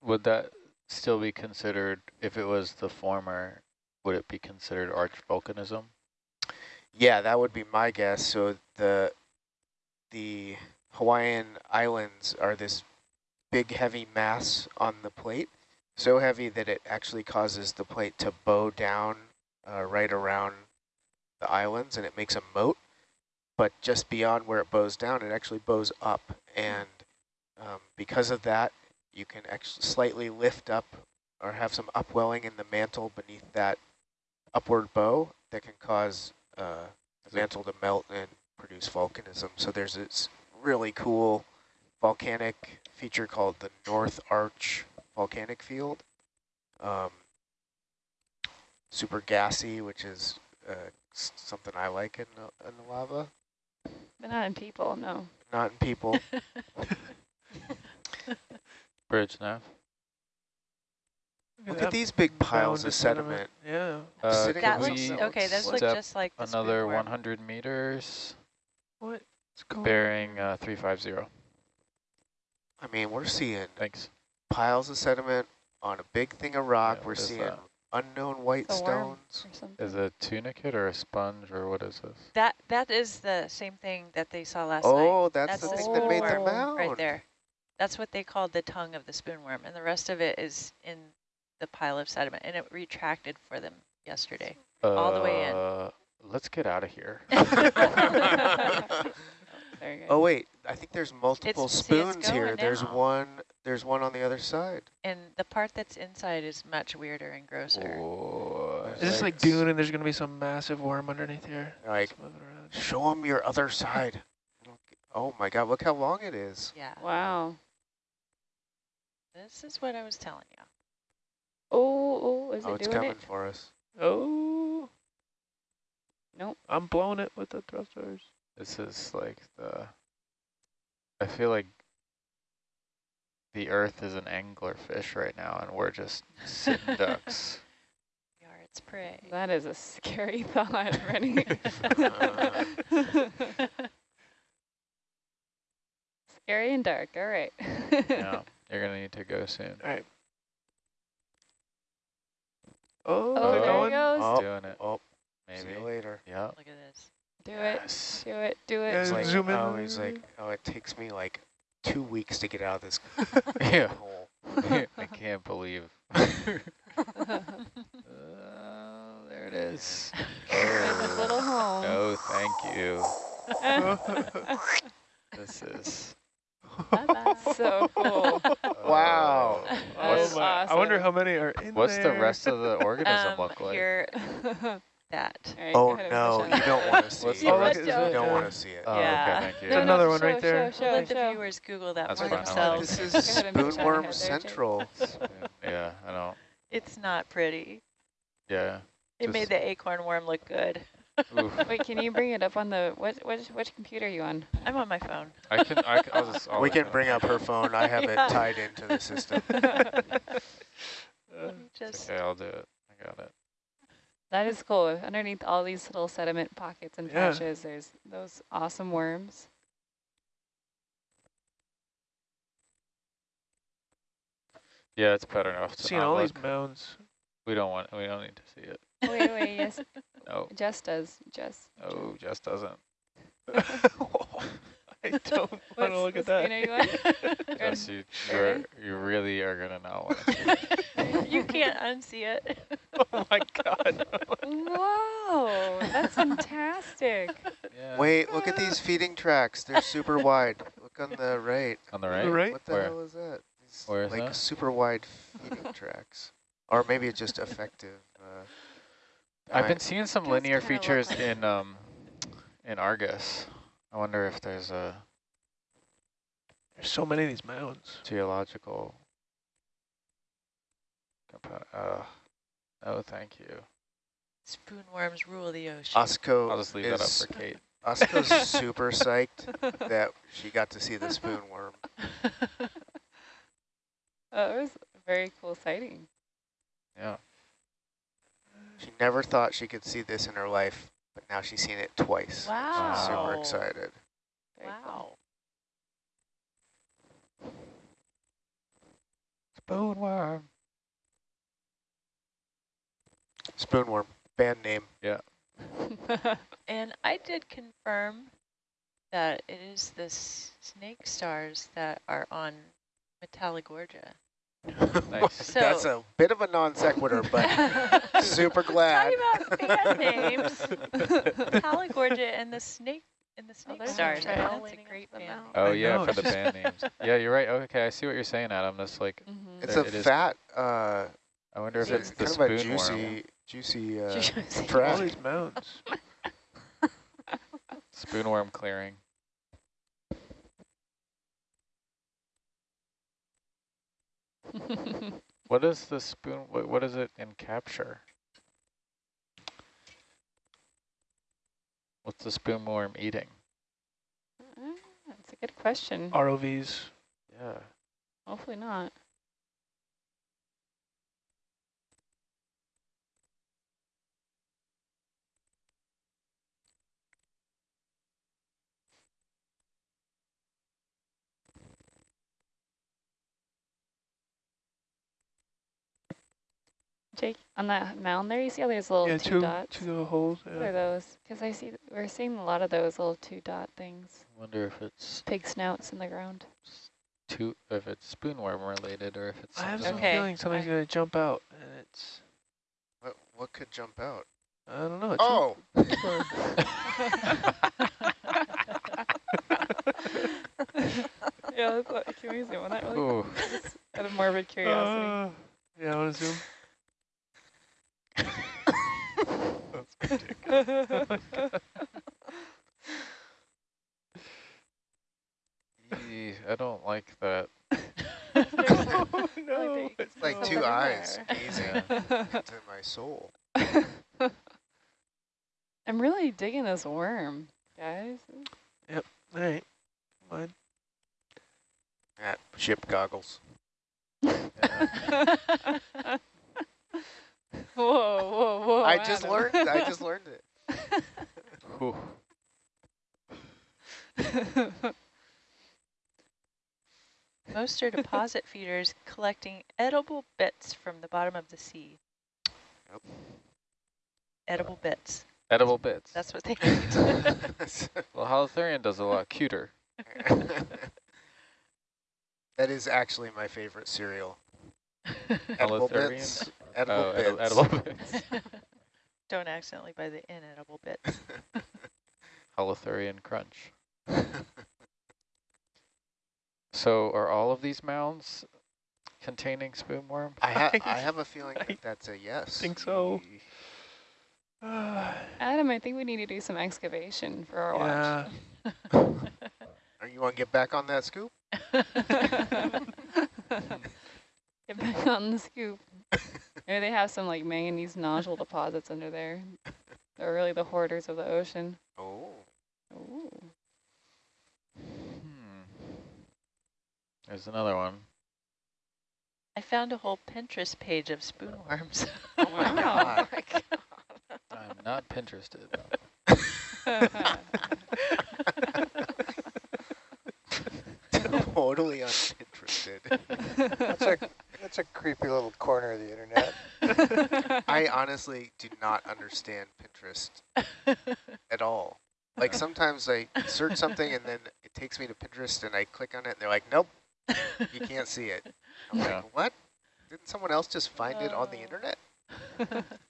Speaker 2: Would that still be considered, if it was the former, would it be considered arch volcanism?
Speaker 4: Yeah, that would be my guess. So the the Hawaiian islands are this big heavy mass on the plate, so heavy that it actually causes the plate to bow down uh, right around the islands and it makes a moat. But just beyond where it bows down, it actually bows up. And um, because of that, you can actually slightly lift up or have some upwelling in the mantle beneath that upward bow that can cause uh, the mantle to melt and produce volcanism. So there's this really cool volcanic feature called the North Arch volcanic field. Um, super gassy, which is uh, something I like in the, in the lava,
Speaker 1: But not in people, no.
Speaker 4: not in people. [laughs]
Speaker 2: Bridge now.
Speaker 4: Look at these big piles of sediment.
Speaker 3: Yeah.
Speaker 2: Uh,
Speaker 5: That looks, okay, those look just like the
Speaker 2: another
Speaker 5: spoonworm.
Speaker 2: 100 meters,
Speaker 3: What? What's going
Speaker 2: bearing uh, 350.
Speaker 4: I mean, we're seeing
Speaker 2: Thanks.
Speaker 4: piles of sediment on a big thing of rock.
Speaker 2: Yeah,
Speaker 4: we're seeing
Speaker 2: that?
Speaker 4: unknown white
Speaker 1: a
Speaker 4: stones.
Speaker 2: Is it a tunicate or a sponge or what is this?
Speaker 5: That that is the same thing that they saw last night.
Speaker 4: Oh, that's,
Speaker 5: That's
Speaker 4: the
Speaker 5: the
Speaker 4: thing that made the
Speaker 1: spoonworm
Speaker 4: mound.
Speaker 5: right there. That's what they called the tongue of the spoonworm, and the rest of it is in the pile of sediment, and it retracted for them yesterday. All the way in.
Speaker 2: Uh, Let's get out of here. [laughs] [laughs]
Speaker 4: Oh wait, I think there's multiple
Speaker 5: It's- see,
Speaker 4: spoons here.
Speaker 5: going
Speaker 4: There's one. There's one on the other side.
Speaker 5: And the part that's inside is much weirder and grosser.
Speaker 2: Oh,
Speaker 3: Is this like Dune and there's going to be some massive worm underneath here?
Speaker 4: Like,
Speaker 3: Just moving around.
Speaker 4: show them your other side. [laughs] Oh my God! Look how long it is.
Speaker 5: Yeah,
Speaker 1: Wow.
Speaker 5: This is what I was telling you.
Speaker 1: Oh, oh, is
Speaker 4: oh,
Speaker 1: it Oh,
Speaker 4: it's
Speaker 1: doing
Speaker 4: coming
Speaker 1: it?
Speaker 4: for us.
Speaker 3: Oh.
Speaker 1: Nope.
Speaker 3: I'm blowing it with the thrusters.
Speaker 2: This is like the, I feel like the earth is an anglerfish right now and we're just sitting [laughs] ducks.
Speaker 5: We are its prey.
Speaker 1: That is a scary [laughs] thought, Rennie. [laughs] Scary and dark, all right.
Speaker 2: Yeah, you're gonna need to go soon.
Speaker 3: All right. Oh,
Speaker 1: Oh,
Speaker 3: they're
Speaker 1: there
Speaker 3: going.
Speaker 1: it goes.
Speaker 4: Oh,
Speaker 2: Doing it,
Speaker 4: oh, maybe. see
Speaker 2: maybe.
Speaker 4: you later.
Speaker 2: Yeah.
Speaker 5: Look at this.
Speaker 1: Do it,
Speaker 2: Yes.
Speaker 1: do it, do it.
Speaker 3: Yeah,
Speaker 4: It's like,
Speaker 3: zoom in.
Speaker 4: oh, he's like, oh, it takes me like two weeks to get out of this
Speaker 2: Yeah. [laughs] [laughs] [laughs]
Speaker 4: hole.
Speaker 2: I can't believe. Uh, there it is.
Speaker 1: There's his little home.
Speaker 2: No, thank you. This is.
Speaker 5: Bye-bye.
Speaker 1: so cool. [laughs]
Speaker 4: Wow.
Speaker 2: Oh, what's
Speaker 1: is
Speaker 3: Oh my, I wonder how many are in
Speaker 2: what's
Speaker 3: there.
Speaker 2: the rest of the organism
Speaker 5: Um,
Speaker 2: look like?
Speaker 5: Here, [laughs] that.
Speaker 1: right,
Speaker 4: Oh
Speaker 1: go ahead and
Speaker 4: no, you don't want to see it.
Speaker 3: Oh, look,
Speaker 4: You don't
Speaker 3: uh,
Speaker 4: want to see it.
Speaker 2: Oh,
Speaker 5: Yeah.
Speaker 2: okay, thank you.
Speaker 3: There's another one right
Speaker 1: show,
Speaker 3: there.
Speaker 1: Show,
Speaker 5: We'll
Speaker 1: show,
Speaker 5: let the viewers Google that
Speaker 2: That's
Speaker 5: for
Speaker 2: fine,
Speaker 5: themselves.
Speaker 4: This is
Speaker 1: Go ahead and push on
Speaker 4: Spoonworm
Speaker 1: ahead there, Jake.
Speaker 4: Central. [laughs]
Speaker 2: Yeah, I don't.
Speaker 5: It's not pretty.
Speaker 2: Yeah.
Speaker 5: It made the acorn worm look good.
Speaker 2: Oof.
Speaker 1: Wait, can you bring it up on the, what, which, which computer are you on?
Speaker 5: I'm on my phone.
Speaker 2: I can. I can. I'll just. I'll
Speaker 4: we can
Speaker 2: it
Speaker 4: bring up her phone. I have
Speaker 5: Yeah.
Speaker 4: it tied into the system. [laughs]
Speaker 5: Let just
Speaker 2: okay, I'll do it. I got it.
Speaker 1: That is cool. Underneath all these little sediment pockets and
Speaker 3: Yeah.
Speaker 1: patches, there's those awesome worms.
Speaker 2: Yeah, it's better enough to
Speaker 3: Seeing all
Speaker 2: look.
Speaker 3: these mounds.
Speaker 2: We don't want. We don't need to see it.
Speaker 1: Wait, wait, yes, [laughs] Oh.
Speaker 2: No.
Speaker 1: Jess does, Jess.
Speaker 2: Oh, Jess doesn't. [laughs] [laughs]
Speaker 3: I don't [laughs] want to look at that.
Speaker 1: spooner you want?
Speaker 2: You, you're, you really are gonna not want to
Speaker 5: you can't unsee it.
Speaker 3: oh my god.
Speaker 1: Whoa, that's fantastic.
Speaker 2: Yeah.
Speaker 4: Wait, look at these feeding tracks. They're super wide. Look on the right.
Speaker 2: On the right?
Speaker 3: right?
Speaker 4: What the
Speaker 2: Where?
Speaker 4: hell is that? These,
Speaker 2: Where is
Speaker 4: like
Speaker 2: that?
Speaker 4: super wide feeding tracks. Or maybe it's just effective.
Speaker 2: I've
Speaker 4: I-
Speaker 2: been seeing some
Speaker 6: Does
Speaker 2: linear features
Speaker 6: like-
Speaker 2: in um in Argus. I wonder if there's a
Speaker 3: There's so many of these mounds.
Speaker 2: geological. Uh, oh, thank you.
Speaker 5: Spoonworms rule the ocean.
Speaker 4: Osco
Speaker 2: I'll just leave that up
Speaker 4: is
Speaker 2: for Kate.
Speaker 4: Osco's [laughs] super psyched that she got to see the spoon worm.
Speaker 1: Oh, [laughs] it was a very cool sighting.
Speaker 2: Yeah.
Speaker 4: She never thought she could see this in her life, but now she's seen it twice.
Speaker 5: Wow.
Speaker 4: She's super excited.
Speaker 1: Very
Speaker 5: Wow.
Speaker 2: Spoonworm.
Speaker 4: Spoonworm, band name.
Speaker 1: Yeah. [laughs]
Speaker 5: And I did confirm that it is the snake stars that are on Metallogorgia.
Speaker 2: Nice. [laughs]
Speaker 4: That's a bit of a non sequitur, but [laughs] super glad.
Speaker 5: Talking about band names. [laughs] Metallogorgia and the snake and the snake
Speaker 6: there's a
Speaker 5: stars.
Speaker 6: trail
Speaker 5: That's a great band.
Speaker 2: Oh yeah, for the band names. Yeah, you're right. Okay, I see what you're saying, Adam. That's like,
Speaker 1: Mhm.
Speaker 4: It's
Speaker 2: There
Speaker 4: a
Speaker 2: it is.
Speaker 4: fat, uh,
Speaker 2: I wonder if
Speaker 4: it's
Speaker 2: it's the
Speaker 4: kind of a
Speaker 2: spoon worm.
Speaker 4: juicy, juicy uh,
Speaker 1: Juicy.
Speaker 3: All these mounds.
Speaker 2: Spoonworm clearing. What is the spoon? What, what is it in capture? What's the spoonworm eating?
Speaker 1: Ah, That's a good question.
Speaker 3: ROVs.
Speaker 2: Yeah.
Speaker 1: Hopefully not. Jake, on that mound there, you see how there's little
Speaker 3: yeah,
Speaker 1: two,
Speaker 3: two,
Speaker 1: dots?
Speaker 3: two little holes.
Speaker 1: What are those? Because I see, we're seeing a lot of those little two dot things.
Speaker 2: Wonder if it's
Speaker 1: Pig snouts in the ground.
Speaker 2: two, if it's spoonworm related, or if it's.
Speaker 3: I have some
Speaker 5: Okay.
Speaker 3: feeling something's
Speaker 5: I-
Speaker 3: going to jump out, and it's,
Speaker 4: What, what could jump out?
Speaker 3: I don't know. It's
Speaker 4: Oh, [laughs] [laughs]
Speaker 1: yeah, that's what, can we zoom on that really
Speaker 2: Ooh,
Speaker 1: quick? Out of morbid curiosity.
Speaker 3: Uh, yeah, I want to zoom.
Speaker 2: Ee, I don't like that.
Speaker 3: oh, no. [laughs]
Speaker 4: it's like two eyes gazing into my soul. [laughs]
Speaker 1: I'm really digging this worm, guys. Yep.
Speaker 3: All right. Come on.
Speaker 4: At ship goggles. [laughs]
Speaker 2: Yeah. [laughs]
Speaker 1: whoa, whoa, whoa.
Speaker 4: I just learned. I just learned it. [laughs]
Speaker 2: Whew. [laughs]
Speaker 5: Most are deposit feeders collecting edible bits from the bottom of the sea.
Speaker 4: Yep.
Speaker 5: Edible bits.
Speaker 2: Edible bits.
Speaker 5: That's what they eat.
Speaker 2: well, Holothurian does a lot cuter.
Speaker 4: that is actually my favorite cereal. [laughs] Edible bits. Edible
Speaker 2: oh,
Speaker 4: bits.
Speaker 2: edi- edible [laughs] bits. [laughs]
Speaker 5: Don't accidentally buy the inedible bits.
Speaker 2: Holothurian crunch. So are all of these mounds containing spoonworm?
Speaker 4: I, ha I have a feeling
Speaker 3: I
Speaker 4: that that's a yes.
Speaker 3: think so. [sighs]
Speaker 1: Adam, I think we need to do some excavation for our watch.
Speaker 3: yeah.
Speaker 4: Are you want to get back on that scoop?
Speaker 1: Get [laughs] back on the scoop. Maybe they have some like manganese nodule deposits under there. They're really the hoarders of the ocean.
Speaker 4: Oh.
Speaker 1: Ooh.
Speaker 2: Hmm. There's another one.
Speaker 5: I found a whole Pinterest page of spoonworms.
Speaker 4: Oh my [laughs]
Speaker 1: Wow.
Speaker 4: god.
Speaker 2: I'm not Pinterested. [laughs]
Speaker 4: totally uninterested.
Speaker 7: That's a, that's a creepy little corner of the internet. [laughs] [laughs]
Speaker 4: I honestly do not understand Pinterest at all. Like uh-huh. sometimes I search something and then it takes me to Pinterest and I click on it and they're like, nope, you can't see it. I'm
Speaker 2: Yeah.
Speaker 4: like, what? Didn't someone else just find it on the
Speaker 5: Oh.
Speaker 4: internet? [laughs]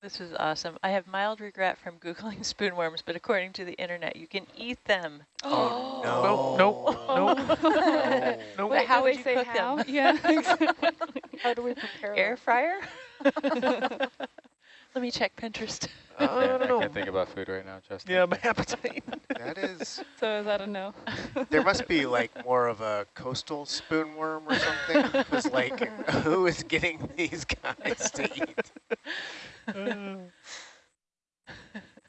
Speaker 5: This is awesome. I have mild regret from Googling [laughs] spoonworms, but according to the internet, you can eat them.
Speaker 4: Oh,
Speaker 3: no.
Speaker 4: no.
Speaker 3: Nope,
Speaker 4: No. [laughs]
Speaker 3: Nope.
Speaker 5: But how
Speaker 1: do
Speaker 5: would
Speaker 1: say
Speaker 5: cook
Speaker 1: how?
Speaker 5: them? [laughs]
Speaker 1: Yeah, exactly.
Speaker 6: How do we prepare
Speaker 5: Air
Speaker 6: them?
Speaker 5: fryer? Let me check Pinterest.
Speaker 3: Uh, I
Speaker 2: I
Speaker 3: don't know. [laughs]
Speaker 2: can't think about food right now, Justin.
Speaker 3: Yeah, my [laughs] appetite.
Speaker 4: That is,
Speaker 1: So is that a no? [laughs]
Speaker 4: there must be like more of a coastal spoonworm or something. Because like, who is getting these guys to eat?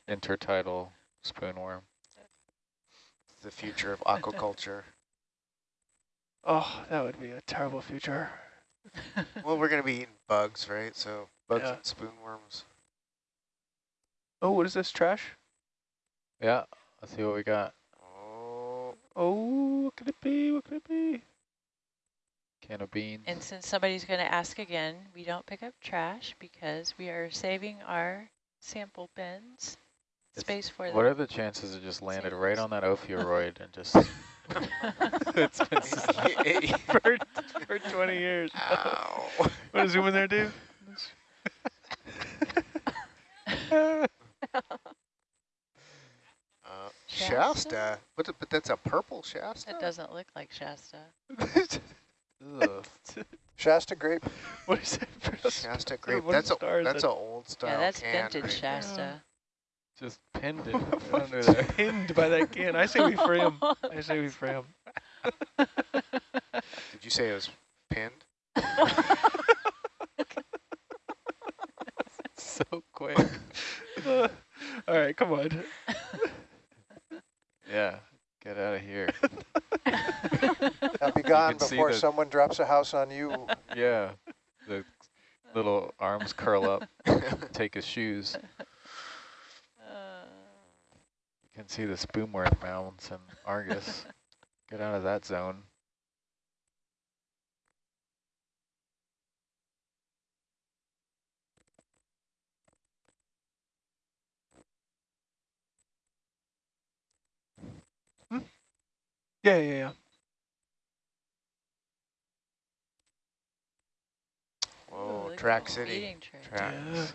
Speaker 2: Intertidal spoonworm.
Speaker 4: It's the future of aquaculture.
Speaker 3: oh, that would be a terrible future.
Speaker 4: Well, we're going to be eating bugs, right? So bugs
Speaker 3: Yeah.
Speaker 4: and spoonworms.
Speaker 3: Oh, what is this, trash?
Speaker 2: Yeah, let's see what we got.
Speaker 4: Oh,
Speaker 3: Oh, what could it be? What could it be?
Speaker 2: Can of beans.
Speaker 5: And since somebody's going to ask again, we don't pick up trash because we are saving our sample bins
Speaker 2: It's-
Speaker 5: space for
Speaker 2: What
Speaker 5: them.
Speaker 2: are the chances it just landed right on that ophiuroid and just [laughs] [laughs] it's been
Speaker 3: for, for 20 years.
Speaker 4: ow.
Speaker 3: Want to zoom in there, Dave? [laughs]
Speaker 4: Uh,
Speaker 5: Shasta?
Speaker 4: Shasta? But, but that's a purple Shasta?
Speaker 5: It doesn't look like Shasta. [laughs]
Speaker 7: Shasta grape.
Speaker 3: what is that?
Speaker 4: For Shasta grape.
Speaker 3: What
Speaker 4: That's a
Speaker 3: star
Speaker 4: that's
Speaker 3: that?
Speaker 4: an old style
Speaker 5: yeah, that's
Speaker 4: can,
Speaker 5: vintage
Speaker 4: right?
Speaker 5: Shasta.
Speaker 2: just pinned it [laughs] under there.
Speaker 3: Pinned by that can. I say we free him. I say we free him. [laughs]
Speaker 4: Did you say it was pinned?
Speaker 2: So quick. [laughs]
Speaker 3: All right, come on. [laughs]
Speaker 2: Yeah, get out of here. [laughs]
Speaker 7: Now be gone
Speaker 2: can see
Speaker 7: before
Speaker 2: the-
Speaker 7: someone drops a house on you.
Speaker 2: Yeah, the little arms curl up, take his shoes.
Speaker 5: Uh,
Speaker 2: You can see the spoonworm mounds and Argus. Get out of that zone.
Speaker 3: Yeah, yeah, yeah.
Speaker 5: Oh,
Speaker 4: Whoa,
Speaker 5: look at
Speaker 4: Track
Speaker 5: the
Speaker 4: City.
Speaker 5: feeding tray.
Speaker 2: Tracks.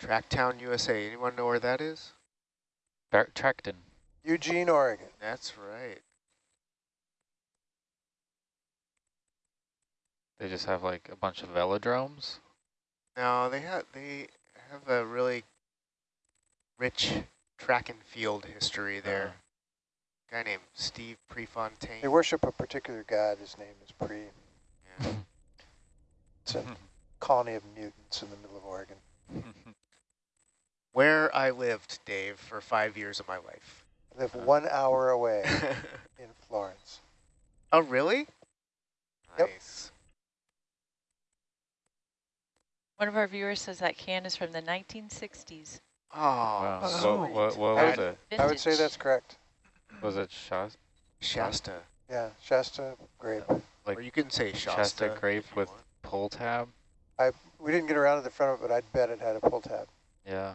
Speaker 4: Tracktown, hmm. USA. Anyone know where that is?
Speaker 2: Bar- Tracton.
Speaker 7: Eugene, Oregon.
Speaker 4: That's right.
Speaker 2: They just have like a bunch of velodromes.
Speaker 4: No, they have they have a really rich track and field history there. Uh-huh. guy named Steve Prefontaine.
Speaker 7: They worship a particular god. His name is Pre.
Speaker 4: Yeah.
Speaker 7: It's a colony of mutants in the middle of Oregon. [laughs]
Speaker 4: Where I lived, Dave, for five years of my life.
Speaker 7: I live uh-huh. one hour away [laughs] in Florence.
Speaker 4: oh, really?
Speaker 7: Yep.
Speaker 4: Nice.
Speaker 5: One of our viewers says that can is from the 1960s.
Speaker 4: Oh,
Speaker 2: wow.
Speaker 3: Oh.
Speaker 2: What, what, what was
Speaker 7: would-
Speaker 2: it?
Speaker 7: I would say that's correct.
Speaker 2: Was it Shasta?
Speaker 4: Shasta.
Speaker 7: Yeah, Shasta grape.
Speaker 2: Like
Speaker 4: or you can say Shasta.
Speaker 2: Shasta grape with
Speaker 4: want.
Speaker 2: pull tab?
Speaker 7: I We didn't get around to the front of it, but I'd bet it had a pull tab.
Speaker 2: Yeah.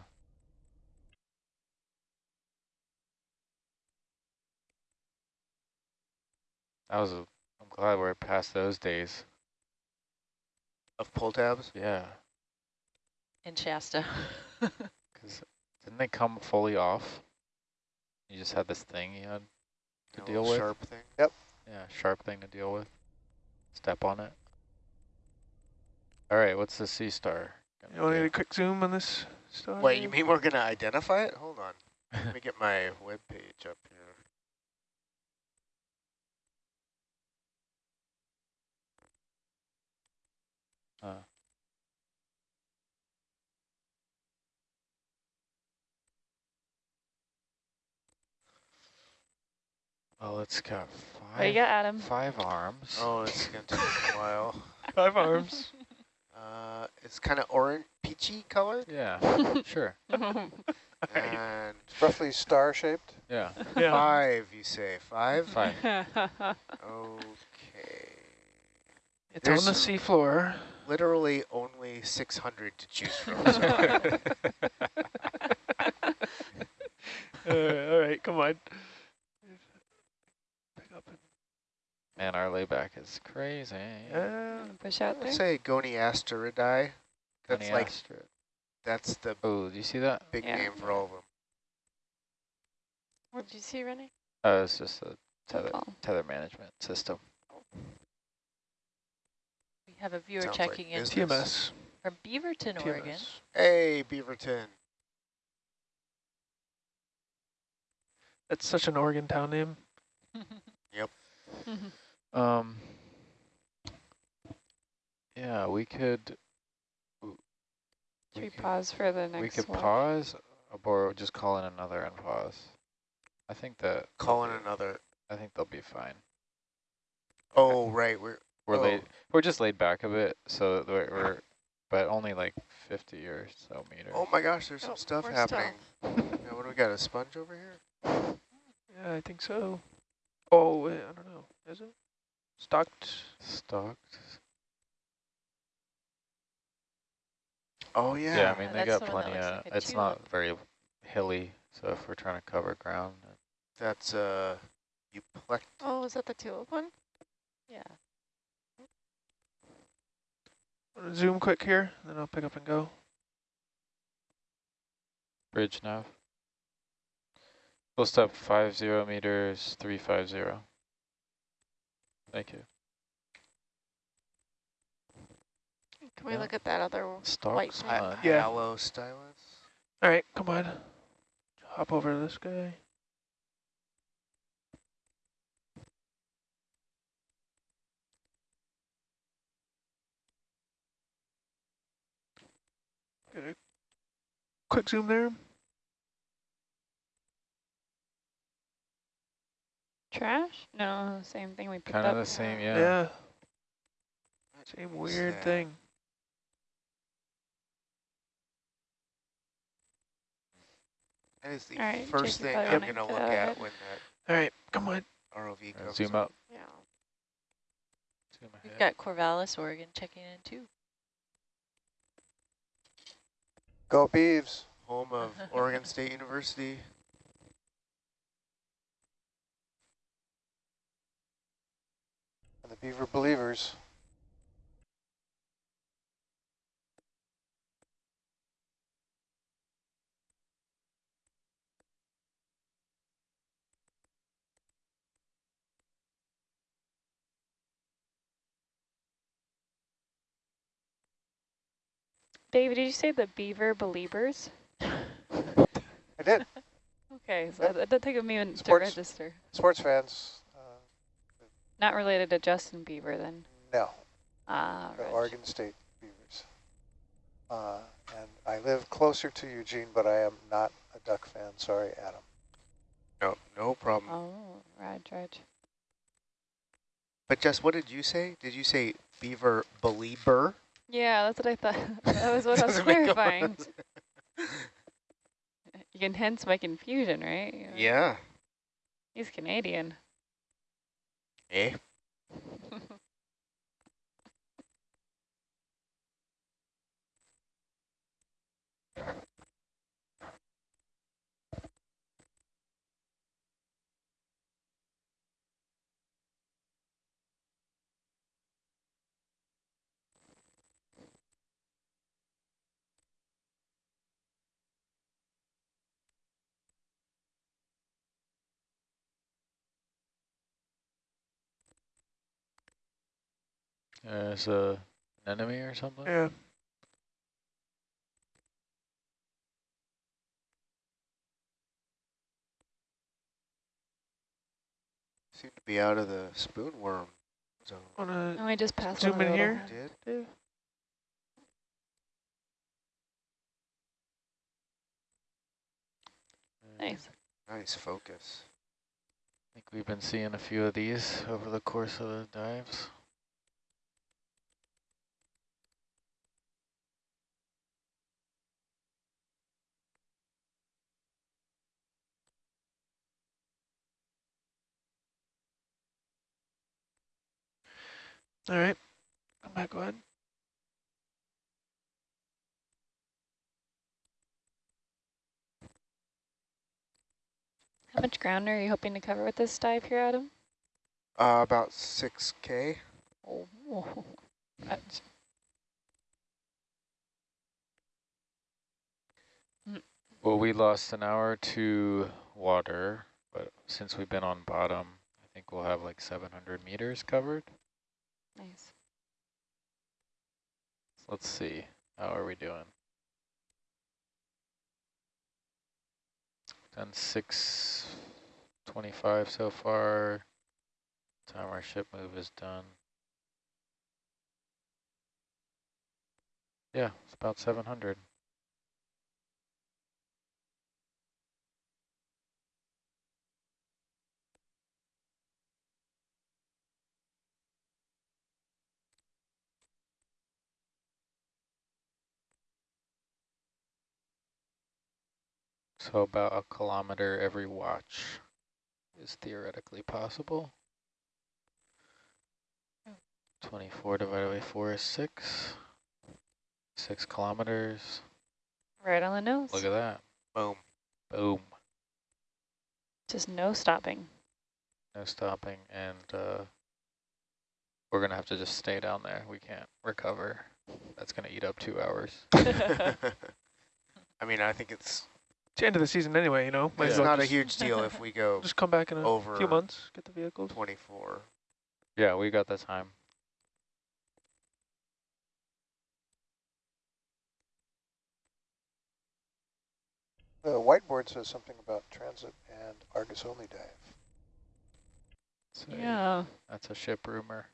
Speaker 2: That was a, I'm glad we're past those days.
Speaker 4: of pull tabs.
Speaker 2: Yeah.
Speaker 5: In Shasta. [laughs]
Speaker 2: Because didn't they come fully off? You just had this thing you had to deal with?
Speaker 4: Sharp thing. Yep.
Speaker 2: Yeah, sharp thing to deal with. Step on it. All right, what's the sea star? gonna
Speaker 3: You want to get a quick zoom on this star?
Speaker 4: Wait, you mean we're gonna identify it? Hold on. Let me [laughs] get my web page up here.
Speaker 2: Uh. Well, it's got
Speaker 1: What you got, Adam?
Speaker 2: five arms.
Speaker 4: Oh, it's gonna take a [laughs] while.
Speaker 3: Five arms. [laughs]
Speaker 4: Uh, it's kind of orange, peachy colored,
Speaker 2: Yeah, [laughs] sure.
Speaker 4: and
Speaker 7: It's roughly star shaped.
Speaker 2: Yeah,
Speaker 3: Yeah.
Speaker 4: five. You say five?
Speaker 2: five.
Speaker 4: Okay.
Speaker 3: It's
Speaker 4: There's
Speaker 3: on the
Speaker 4: some-
Speaker 3: seafloor.
Speaker 4: literally only 600 to choose from. So
Speaker 3: Uh, all right, come on. Pick up and,
Speaker 2: Man, our layback is crazy.
Speaker 3: uh,
Speaker 1: Push out
Speaker 4: I
Speaker 1: there.
Speaker 4: say Goniasteridae. That's like, that's the
Speaker 2: Oh, do you see that?
Speaker 4: big
Speaker 1: Yeah.
Speaker 4: name for all of them.
Speaker 6: What did you see, Renee?
Speaker 2: Oh, it's just a tether,
Speaker 1: Football.
Speaker 2: tether management system.
Speaker 5: We have a viewer
Speaker 4: Sounds like
Speaker 5: checking in.
Speaker 3: TMS.
Speaker 5: from Beaverton, Oregon.
Speaker 3: TMS.
Speaker 4: Hey, Beaverton.
Speaker 3: That's such an Oregon town name. [laughs] [laughs]
Speaker 2: Um. Yeah, we could.
Speaker 1: Should we
Speaker 2: we could,
Speaker 1: pause for the next
Speaker 2: we could
Speaker 1: one?
Speaker 2: pause, or just call in another and pause. I think that
Speaker 4: Call in another.
Speaker 2: I think they'll be fine.
Speaker 4: Oh, right. We're
Speaker 2: We're
Speaker 4: Oh.
Speaker 2: laid. We're just laid back a bit, so we're, we're but only like 50 or so meters.
Speaker 4: Oh my gosh, there's
Speaker 6: Oh,
Speaker 4: some stuff happening. Yeah, what do we got? A sponge over here? [laughs]
Speaker 3: Yeah, I think so. Oh, wait, I don't know. Is it? Stocked?
Speaker 2: Stocked.
Speaker 4: Oh yeah.
Speaker 2: Yeah, I mean they
Speaker 5: that's
Speaker 2: got
Speaker 5: the one that
Speaker 2: plenty
Speaker 5: looks
Speaker 2: of.
Speaker 5: like a
Speaker 2: it's
Speaker 5: tulip.
Speaker 2: not very hilly, so if we're trying to cover ground,
Speaker 4: That's uh, euplect.
Speaker 6: Oh, is that the tulip one?
Speaker 5: Yeah.
Speaker 3: Wanna Zoom quick here, then I'll pick up and go.
Speaker 2: bridge nav. Full step five zero meters three five zero. Thank you.
Speaker 6: Can we
Speaker 2: Yeah.
Speaker 6: look at that other one?
Speaker 2: Stock
Speaker 6: White
Speaker 2: sponge.
Speaker 3: Uh,
Speaker 4: yeah. Hyalostylus.
Speaker 3: All right, come on. Hop over to this guy. Get a quick zoom there.
Speaker 1: Trash? No, same thing we picked up.
Speaker 2: Kind of
Speaker 1: up.
Speaker 2: the same,
Speaker 3: Yeah.
Speaker 2: yeah.
Speaker 3: Same
Speaker 4: was
Speaker 3: weird
Speaker 4: that?
Speaker 3: thing.
Speaker 4: That is the
Speaker 1: All right,
Speaker 4: first
Speaker 1: Jake, you
Speaker 4: thing
Speaker 1: probably
Speaker 4: I'm
Speaker 1: wanna
Speaker 4: gonna
Speaker 1: go
Speaker 4: look
Speaker 1: ahead.
Speaker 4: at when
Speaker 3: All right, come on.
Speaker 4: that ROV comes.
Speaker 2: zoom
Speaker 4: up.
Speaker 2: up.
Speaker 6: Yeah.
Speaker 2: Zoom
Speaker 5: We've got Corvallis, Oregon checking in too.
Speaker 7: Go Beavs.
Speaker 4: Home of [laughs] Oregon State University.
Speaker 7: And the Beaver Believers.
Speaker 1: David, did you say the beaver believers? [laughs]
Speaker 7: I did. [laughs]
Speaker 1: Okay, so that, that took me a minute to
Speaker 7: Sports.
Speaker 1: register.
Speaker 7: Sports fans,
Speaker 1: Not related to Justin Bieber then.
Speaker 7: no.
Speaker 1: Ah,
Speaker 7: the
Speaker 1: right.
Speaker 7: Oregon State Beavers. Uh, and I live closer to Eugene, but I am not a Duck fan. Sorry, Adam.
Speaker 4: No, no problem.
Speaker 1: Oh, right, right.
Speaker 4: But Jess, what did you say? Did you say beaver believer?
Speaker 1: Yeah, that's what I thought. [laughs] that was what I [laughs] was
Speaker 4: Doesn't make a lot of
Speaker 1: clarifying. You can hence my confusion, right?
Speaker 4: Yeah.
Speaker 1: He's Canadian.
Speaker 4: Eh?
Speaker 2: There's a anemone or something.
Speaker 3: Yeah.
Speaker 4: Seem to be out of the spoonworm zone.
Speaker 3: Wanna
Speaker 1: Oh, I just passed
Speaker 3: Zoom
Speaker 1: one of
Speaker 3: in here.
Speaker 4: Did?
Speaker 3: Dave?
Speaker 1: Nice.
Speaker 4: Nice focus.
Speaker 2: I think we've been seeing a few of these over the course of the dives.
Speaker 3: All right. Come back on.
Speaker 1: How much ground are you hoping to cover with this dive here, Adam?
Speaker 4: Uh, about 6K.
Speaker 1: Oh, that's...
Speaker 2: Well, we lost an hour to water, but since we've been on bottom, I think we'll have like 700 meters covered
Speaker 1: nice.
Speaker 2: Let's see. How are we doing? Done 625 so far. Time our ship move is done. Yeah, it's about 700. So about a kilometer every watch is theoretically possible. 24 divided by 4 is 6. 6 kilometers.
Speaker 1: Right on the nose.
Speaker 2: Look at that.
Speaker 4: Boom.
Speaker 2: Boom.
Speaker 1: Just no stopping.
Speaker 2: No stopping. And uh, we're going to have to just stay down there. We can't recover. That's going to eat up two hours. [laughs] [laughs]
Speaker 4: I mean, I think it's
Speaker 3: It's the end of the season anyway, you know. Might
Speaker 4: it's
Speaker 3: well
Speaker 4: not a huge deal if we go [laughs]
Speaker 3: just come back in a
Speaker 4: over
Speaker 3: few months, get the vehicles.
Speaker 4: 24.
Speaker 2: Yeah, we got the time.
Speaker 7: The whiteboard says something about transit and Argus only dive.
Speaker 2: So
Speaker 1: Yeah.
Speaker 2: That's a ship rumor.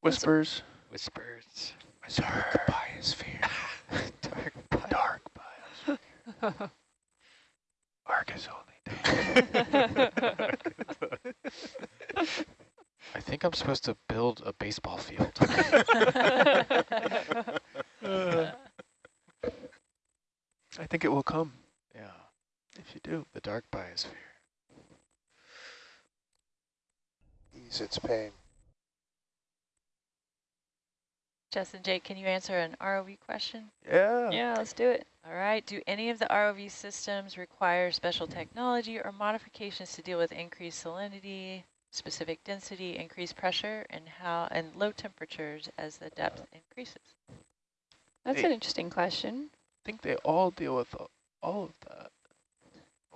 Speaker 3: Whispers.
Speaker 2: Whispers.
Speaker 4: Dark biosphere. [laughs] [laughs]
Speaker 2: Dark
Speaker 3: Dark bios. [laughs] Argus only. [laughs]
Speaker 2: I think I'm supposed to build a baseball field.
Speaker 3: Uh, I think it will come
Speaker 2: yeah,
Speaker 3: if you do.
Speaker 2: the dark biosphere.
Speaker 7: Ease its pain.
Speaker 5: Justin, Jake, can you answer an ROV question?
Speaker 3: Yeah.
Speaker 1: yeah, let's do it.
Speaker 5: All right. Do any of the ROV systems require special technology or modifications to deal with increased salinity, specific density, increased pressure, and how and low temperatures as the depth increases?
Speaker 1: That's
Speaker 3: Hey.
Speaker 1: an interesting question.
Speaker 3: I think they all deal with all of that.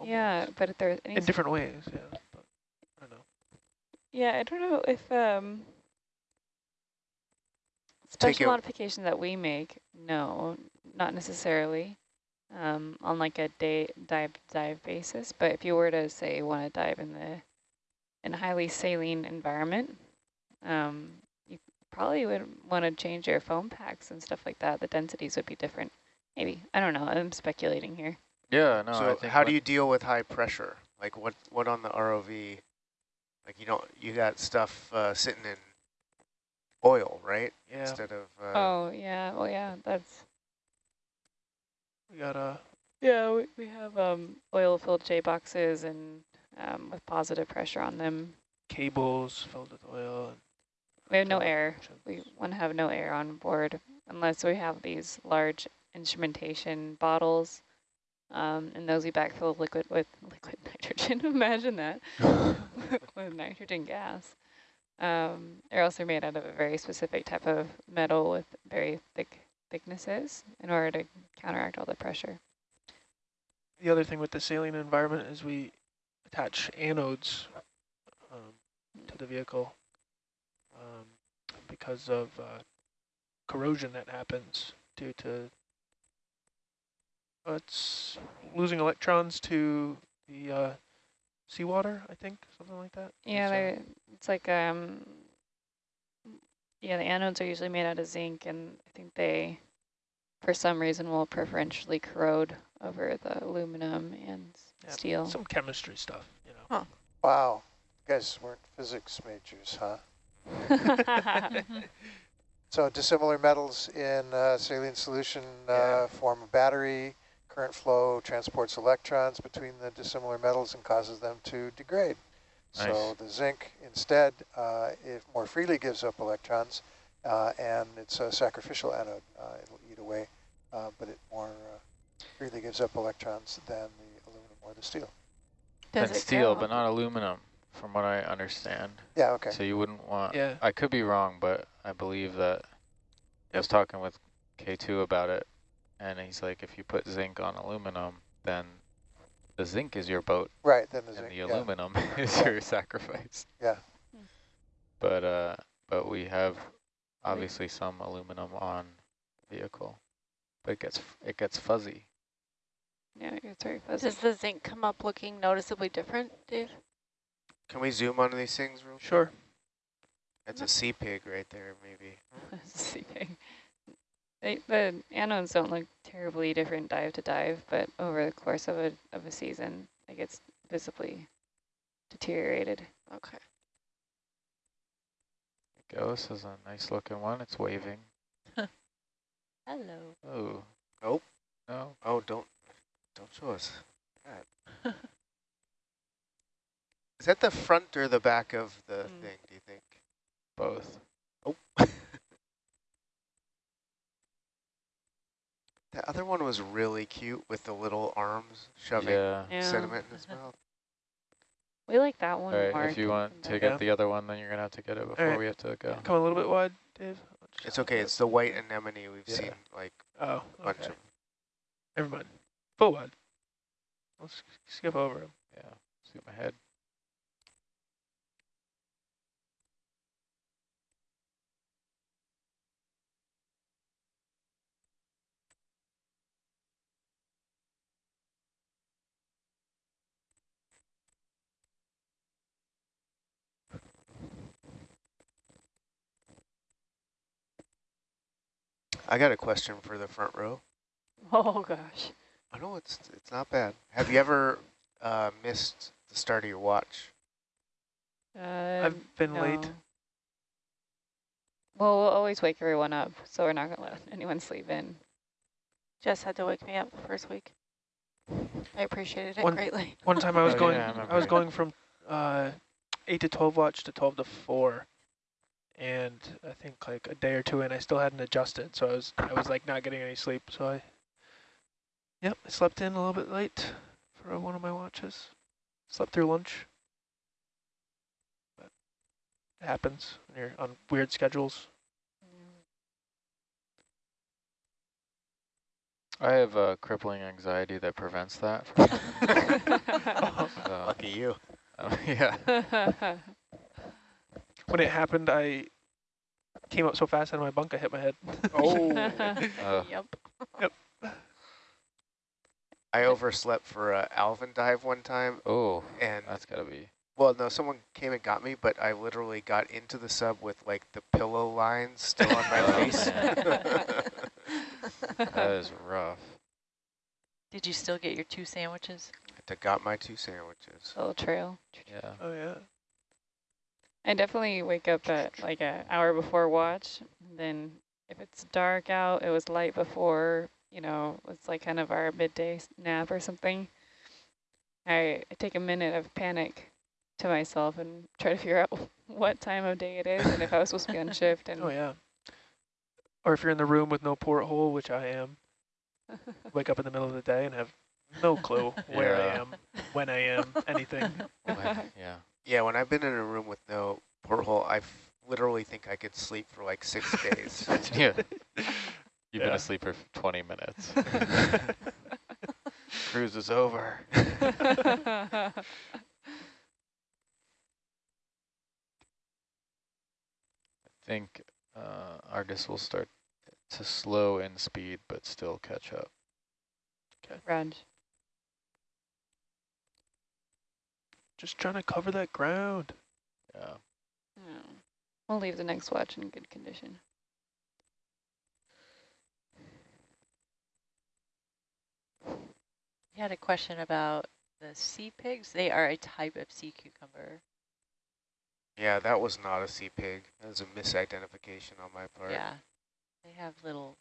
Speaker 1: Yeah, but if there's any
Speaker 3: In different ways, yeah. But I don't know.
Speaker 1: Yeah, I don't know if um
Speaker 4: Take
Speaker 1: special
Speaker 4: it-
Speaker 1: modification that we make, no, not necessarily. Um, on like a day dive dive basis, but if you were to say want to dive in the in a highly saline environment, um, you probably would want to change your foam packs and stuff like that. The densities would be different. Maybe I don't know. I'm speculating here.
Speaker 2: Yeah, no. I
Speaker 4: so
Speaker 2: think
Speaker 4: how do you deal with high pressure? Like what, what on the ROV? Like you don't, you got stuff uh, sitting in oil, right?
Speaker 3: Yeah.
Speaker 4: Instead of, uh,
Speaker 1: oh yeah, Oh yeah, that's
Speaker 3: We got a
Speaker 1: Yeah, we, we have um, oil-filled J boxes and um, with positive pressure on them.
Speaker 3: cables filled with oil. And
Speaker 1: We have no air. We want to have no air on board unless we have these large instrumentation bottles. Um, and those we backfill liquid with liquid [laughs] nitrogen. Imagine that [laughs] [laughs] with nitrogen gas. Um, they're also made out of a very specific type of metal with very thick thicknesses in order to counteract all the pressure.
Speaker 3: the other thing with the saline environment is we attach anodes um, to the vehicle um, because of uh, corrosion that happens due to uh, it's losing electrons to the uh, seawater, I think, something like that.
Speaker 1: Yeah,
Speaker 3: It's, uh,
Speaker 1: it's like um yeah, the anodes are usually made out of zinc and I think they for some reason will preferentially corrode over the aluminum and
Speaker 3: Yeah,
Speaker 1: steel.
Speaker 3: some chemistry stuff, you know. Huh.
Speaker 7: Wow. You guys weren't physics majors, huh? [laughs] [laughs] So dissimilar metals in uh, saline solution uh,
Speaker 4: Yeah.
Speaker 7: form a battery. Current flow transports electrons between the dissimilar metals and causes them to degrade. So the zinc instead, uh, it more freely gives up electrons, uh, and it's a sacrificial anode. Uh, it'll eat away, uh, but it more uh, really gives up electrons than the aluminum or the steel.
Speaker 6: Does
Speaker 2: and steel,
Speaker 6: go?
Speaker 2: but not aluminum, from what I understand.
Speaker 7: Yeah, okay.
Speaker 2: So you wouldn't want,
Speaker 3: Yeah.
Speaker 2: I could be wrong, but I believe that I was talking with K2 about it, and he's like, if you put zinc on aluminum, then the zinc is your boat,
Speaker 7: Right, then the
Speaker 2: and
Speaker 7: zinc,
Speaker 2: the
Speaker 7: yeah.
Speaker 2: aluminum [laughs] is your sacrifice. [laughs]
Speaker 7: Yeah.
Speaker 2: But uh, but we have obviously some aluminum on the vehicle, but it gets it gets fuzzy.
Speaker 1: Yeah, it gets very fuzzy.
Speaker 6: Does the zinc come up looking noticeably different, Dave?
Speaker 4: Can we zoom on these things real quick?
Speaker 3: Sure.
Speaker 4: That's a sea pig right there, maybe. [laughs]
Speaker 1: Seeping. They, the anodes don't look terribly different dive to dive, but over the course of a of a season, it gets visibly deteriorated.
Speaker 6: Okay.
Speaker 2: Go, this is a nice looking one. It's waving. [laughs]
Speaker 5: Hello.
Speaker 2: Oh.
Speaker 4: Nope.
Speaker 2: No.
Speaker 4: Oh, don't don't show us that. [laughs] Is that the front or the back of the
Speaker 1: Mm.
Speaker 4: thing, do you think?
Speaker 2: Both.
Speaker 4: Oh. the other one was really cute with the little arms shoving
Speaker 2: Yeah.
Speaker 1: Yeah.
Speaker 4: sediment in his uh-huh. mouth.
Speaker 1: We like that one.
Speaker 2: All right.
Speaker 1: Mark,
Speaker 2: If you want to get the other one, then you're gonna have to get it before
Speaker 3: right.
Speaker 2: we have to go.
Speaker 3: Come a little bit wide, Dave.
Speaker 4: It's okay, it's the white anemone we've
Speaker 2: Yeah.
Speaker 4: seen like
Speaker 3: Oh,
Speaker 4: a bunch
Speaker 3: okay.
Speaker 4: of.
Speaker 3: Never mind. Full wide. Let's skip over him.
Speaker 2: Yeah. Scoot my
Speaker 4: I got a question for the front row. [laughs]
Speaker 1: Oh gosh.
Speaker 4: I know it's it's not bad. Have you ever uh, missed the start of your watch?
Speaker 1: Um,
Speaker 3: I've been late.
Speaker 1: Well, we'll always wake everyone up, so we're not gonna let anyone sleep in.
Speaker 6: Jess had to wake me up the first week. I appreciated it
Speaker 3: One-
Speaker 6: greatly.
Speaker 3: One time I was
Speaker 2: Oh,
Speaker 3: going,
Speaker 2: yeah, I
Speaker 3: I, was going from uh, eight to twelve watch to twelve to four, and I think like a day or two in, I still hadn't adjusted, so I was I was like not getting any sleep. So I, yep, I slept in a little bit late for one of my watches. Slept through lunch. But it happens when you're on weird schedules.
Speaker 2: I have uh, crippling anxiety that prevents that. From [laughs] [laughs] so,
Speaker 4: Lucky you.
Speaker 2: uh, [laughs] yeah.
Speaker 3: When it happened, I came up so fast out of my bunk, I hit my head.
Speaker 4: Oh. [laughs]
Speaker 2: Uh,
Speaker 6: Yep.
Speaker 4: I overslept for a Alvin dive one time,
Speaker 2: oh,
Speaker 4: and
Speaker 2: that's gotta be.
Speaker 4: well, no, someone came and got me, but I literally got into the sub with like the pillow lines still on my [laughs]
Speaker 2: Oh,
Speaker 4: face. [laughs]
Speaker 2: That is rough.
Speaker 5: Did you still get your two sandwiches?
Speaker 4: I got my two sandwiches.
Speaker 1: Little trail.
Speaker 2: Yeah.
Speaker 3: Oh yeah.
Speaker 1: I definitely wake up at like an hour before watch. Then if it's dark out, it was light before, you know, it's like kind of our midday nap or something. I, I take a minute of panic to myself and try to figure out [laughs] what time of day it is and if I was supposed to be on [laughs] shift. And
Speaker 3: Oh yeah. Or if you're in the room with no porthole, which I am, [laughs] wake up in the middle of the day and have no clue where I am, when I am, anything.
Speaker 2: When- yeah.
Speaker 4: Yeah, when I've been in a room with no porthole, I literally think I could sleep for like six days. [laughs]
Speaker 2: yeah. [laughs] You've been asleep for 20 minutes. [laughs] Cruise is over. I think uh, Argus will start to slow in speed, but still catch up.
Speaker 1: Raj.
Speaker 3: Just trying to cover that ground.
Speaker 2: Yeah.
Speaker 1: Yeah. We'll leave the next watch in good condition.
Speaker 5: You had a question about the sea pigs. They are a type of sea cucumber.
Speaker 4: yeah, that was not a sea pig. That was a misidentification on my part.
Speaker 5: Yeah. They have little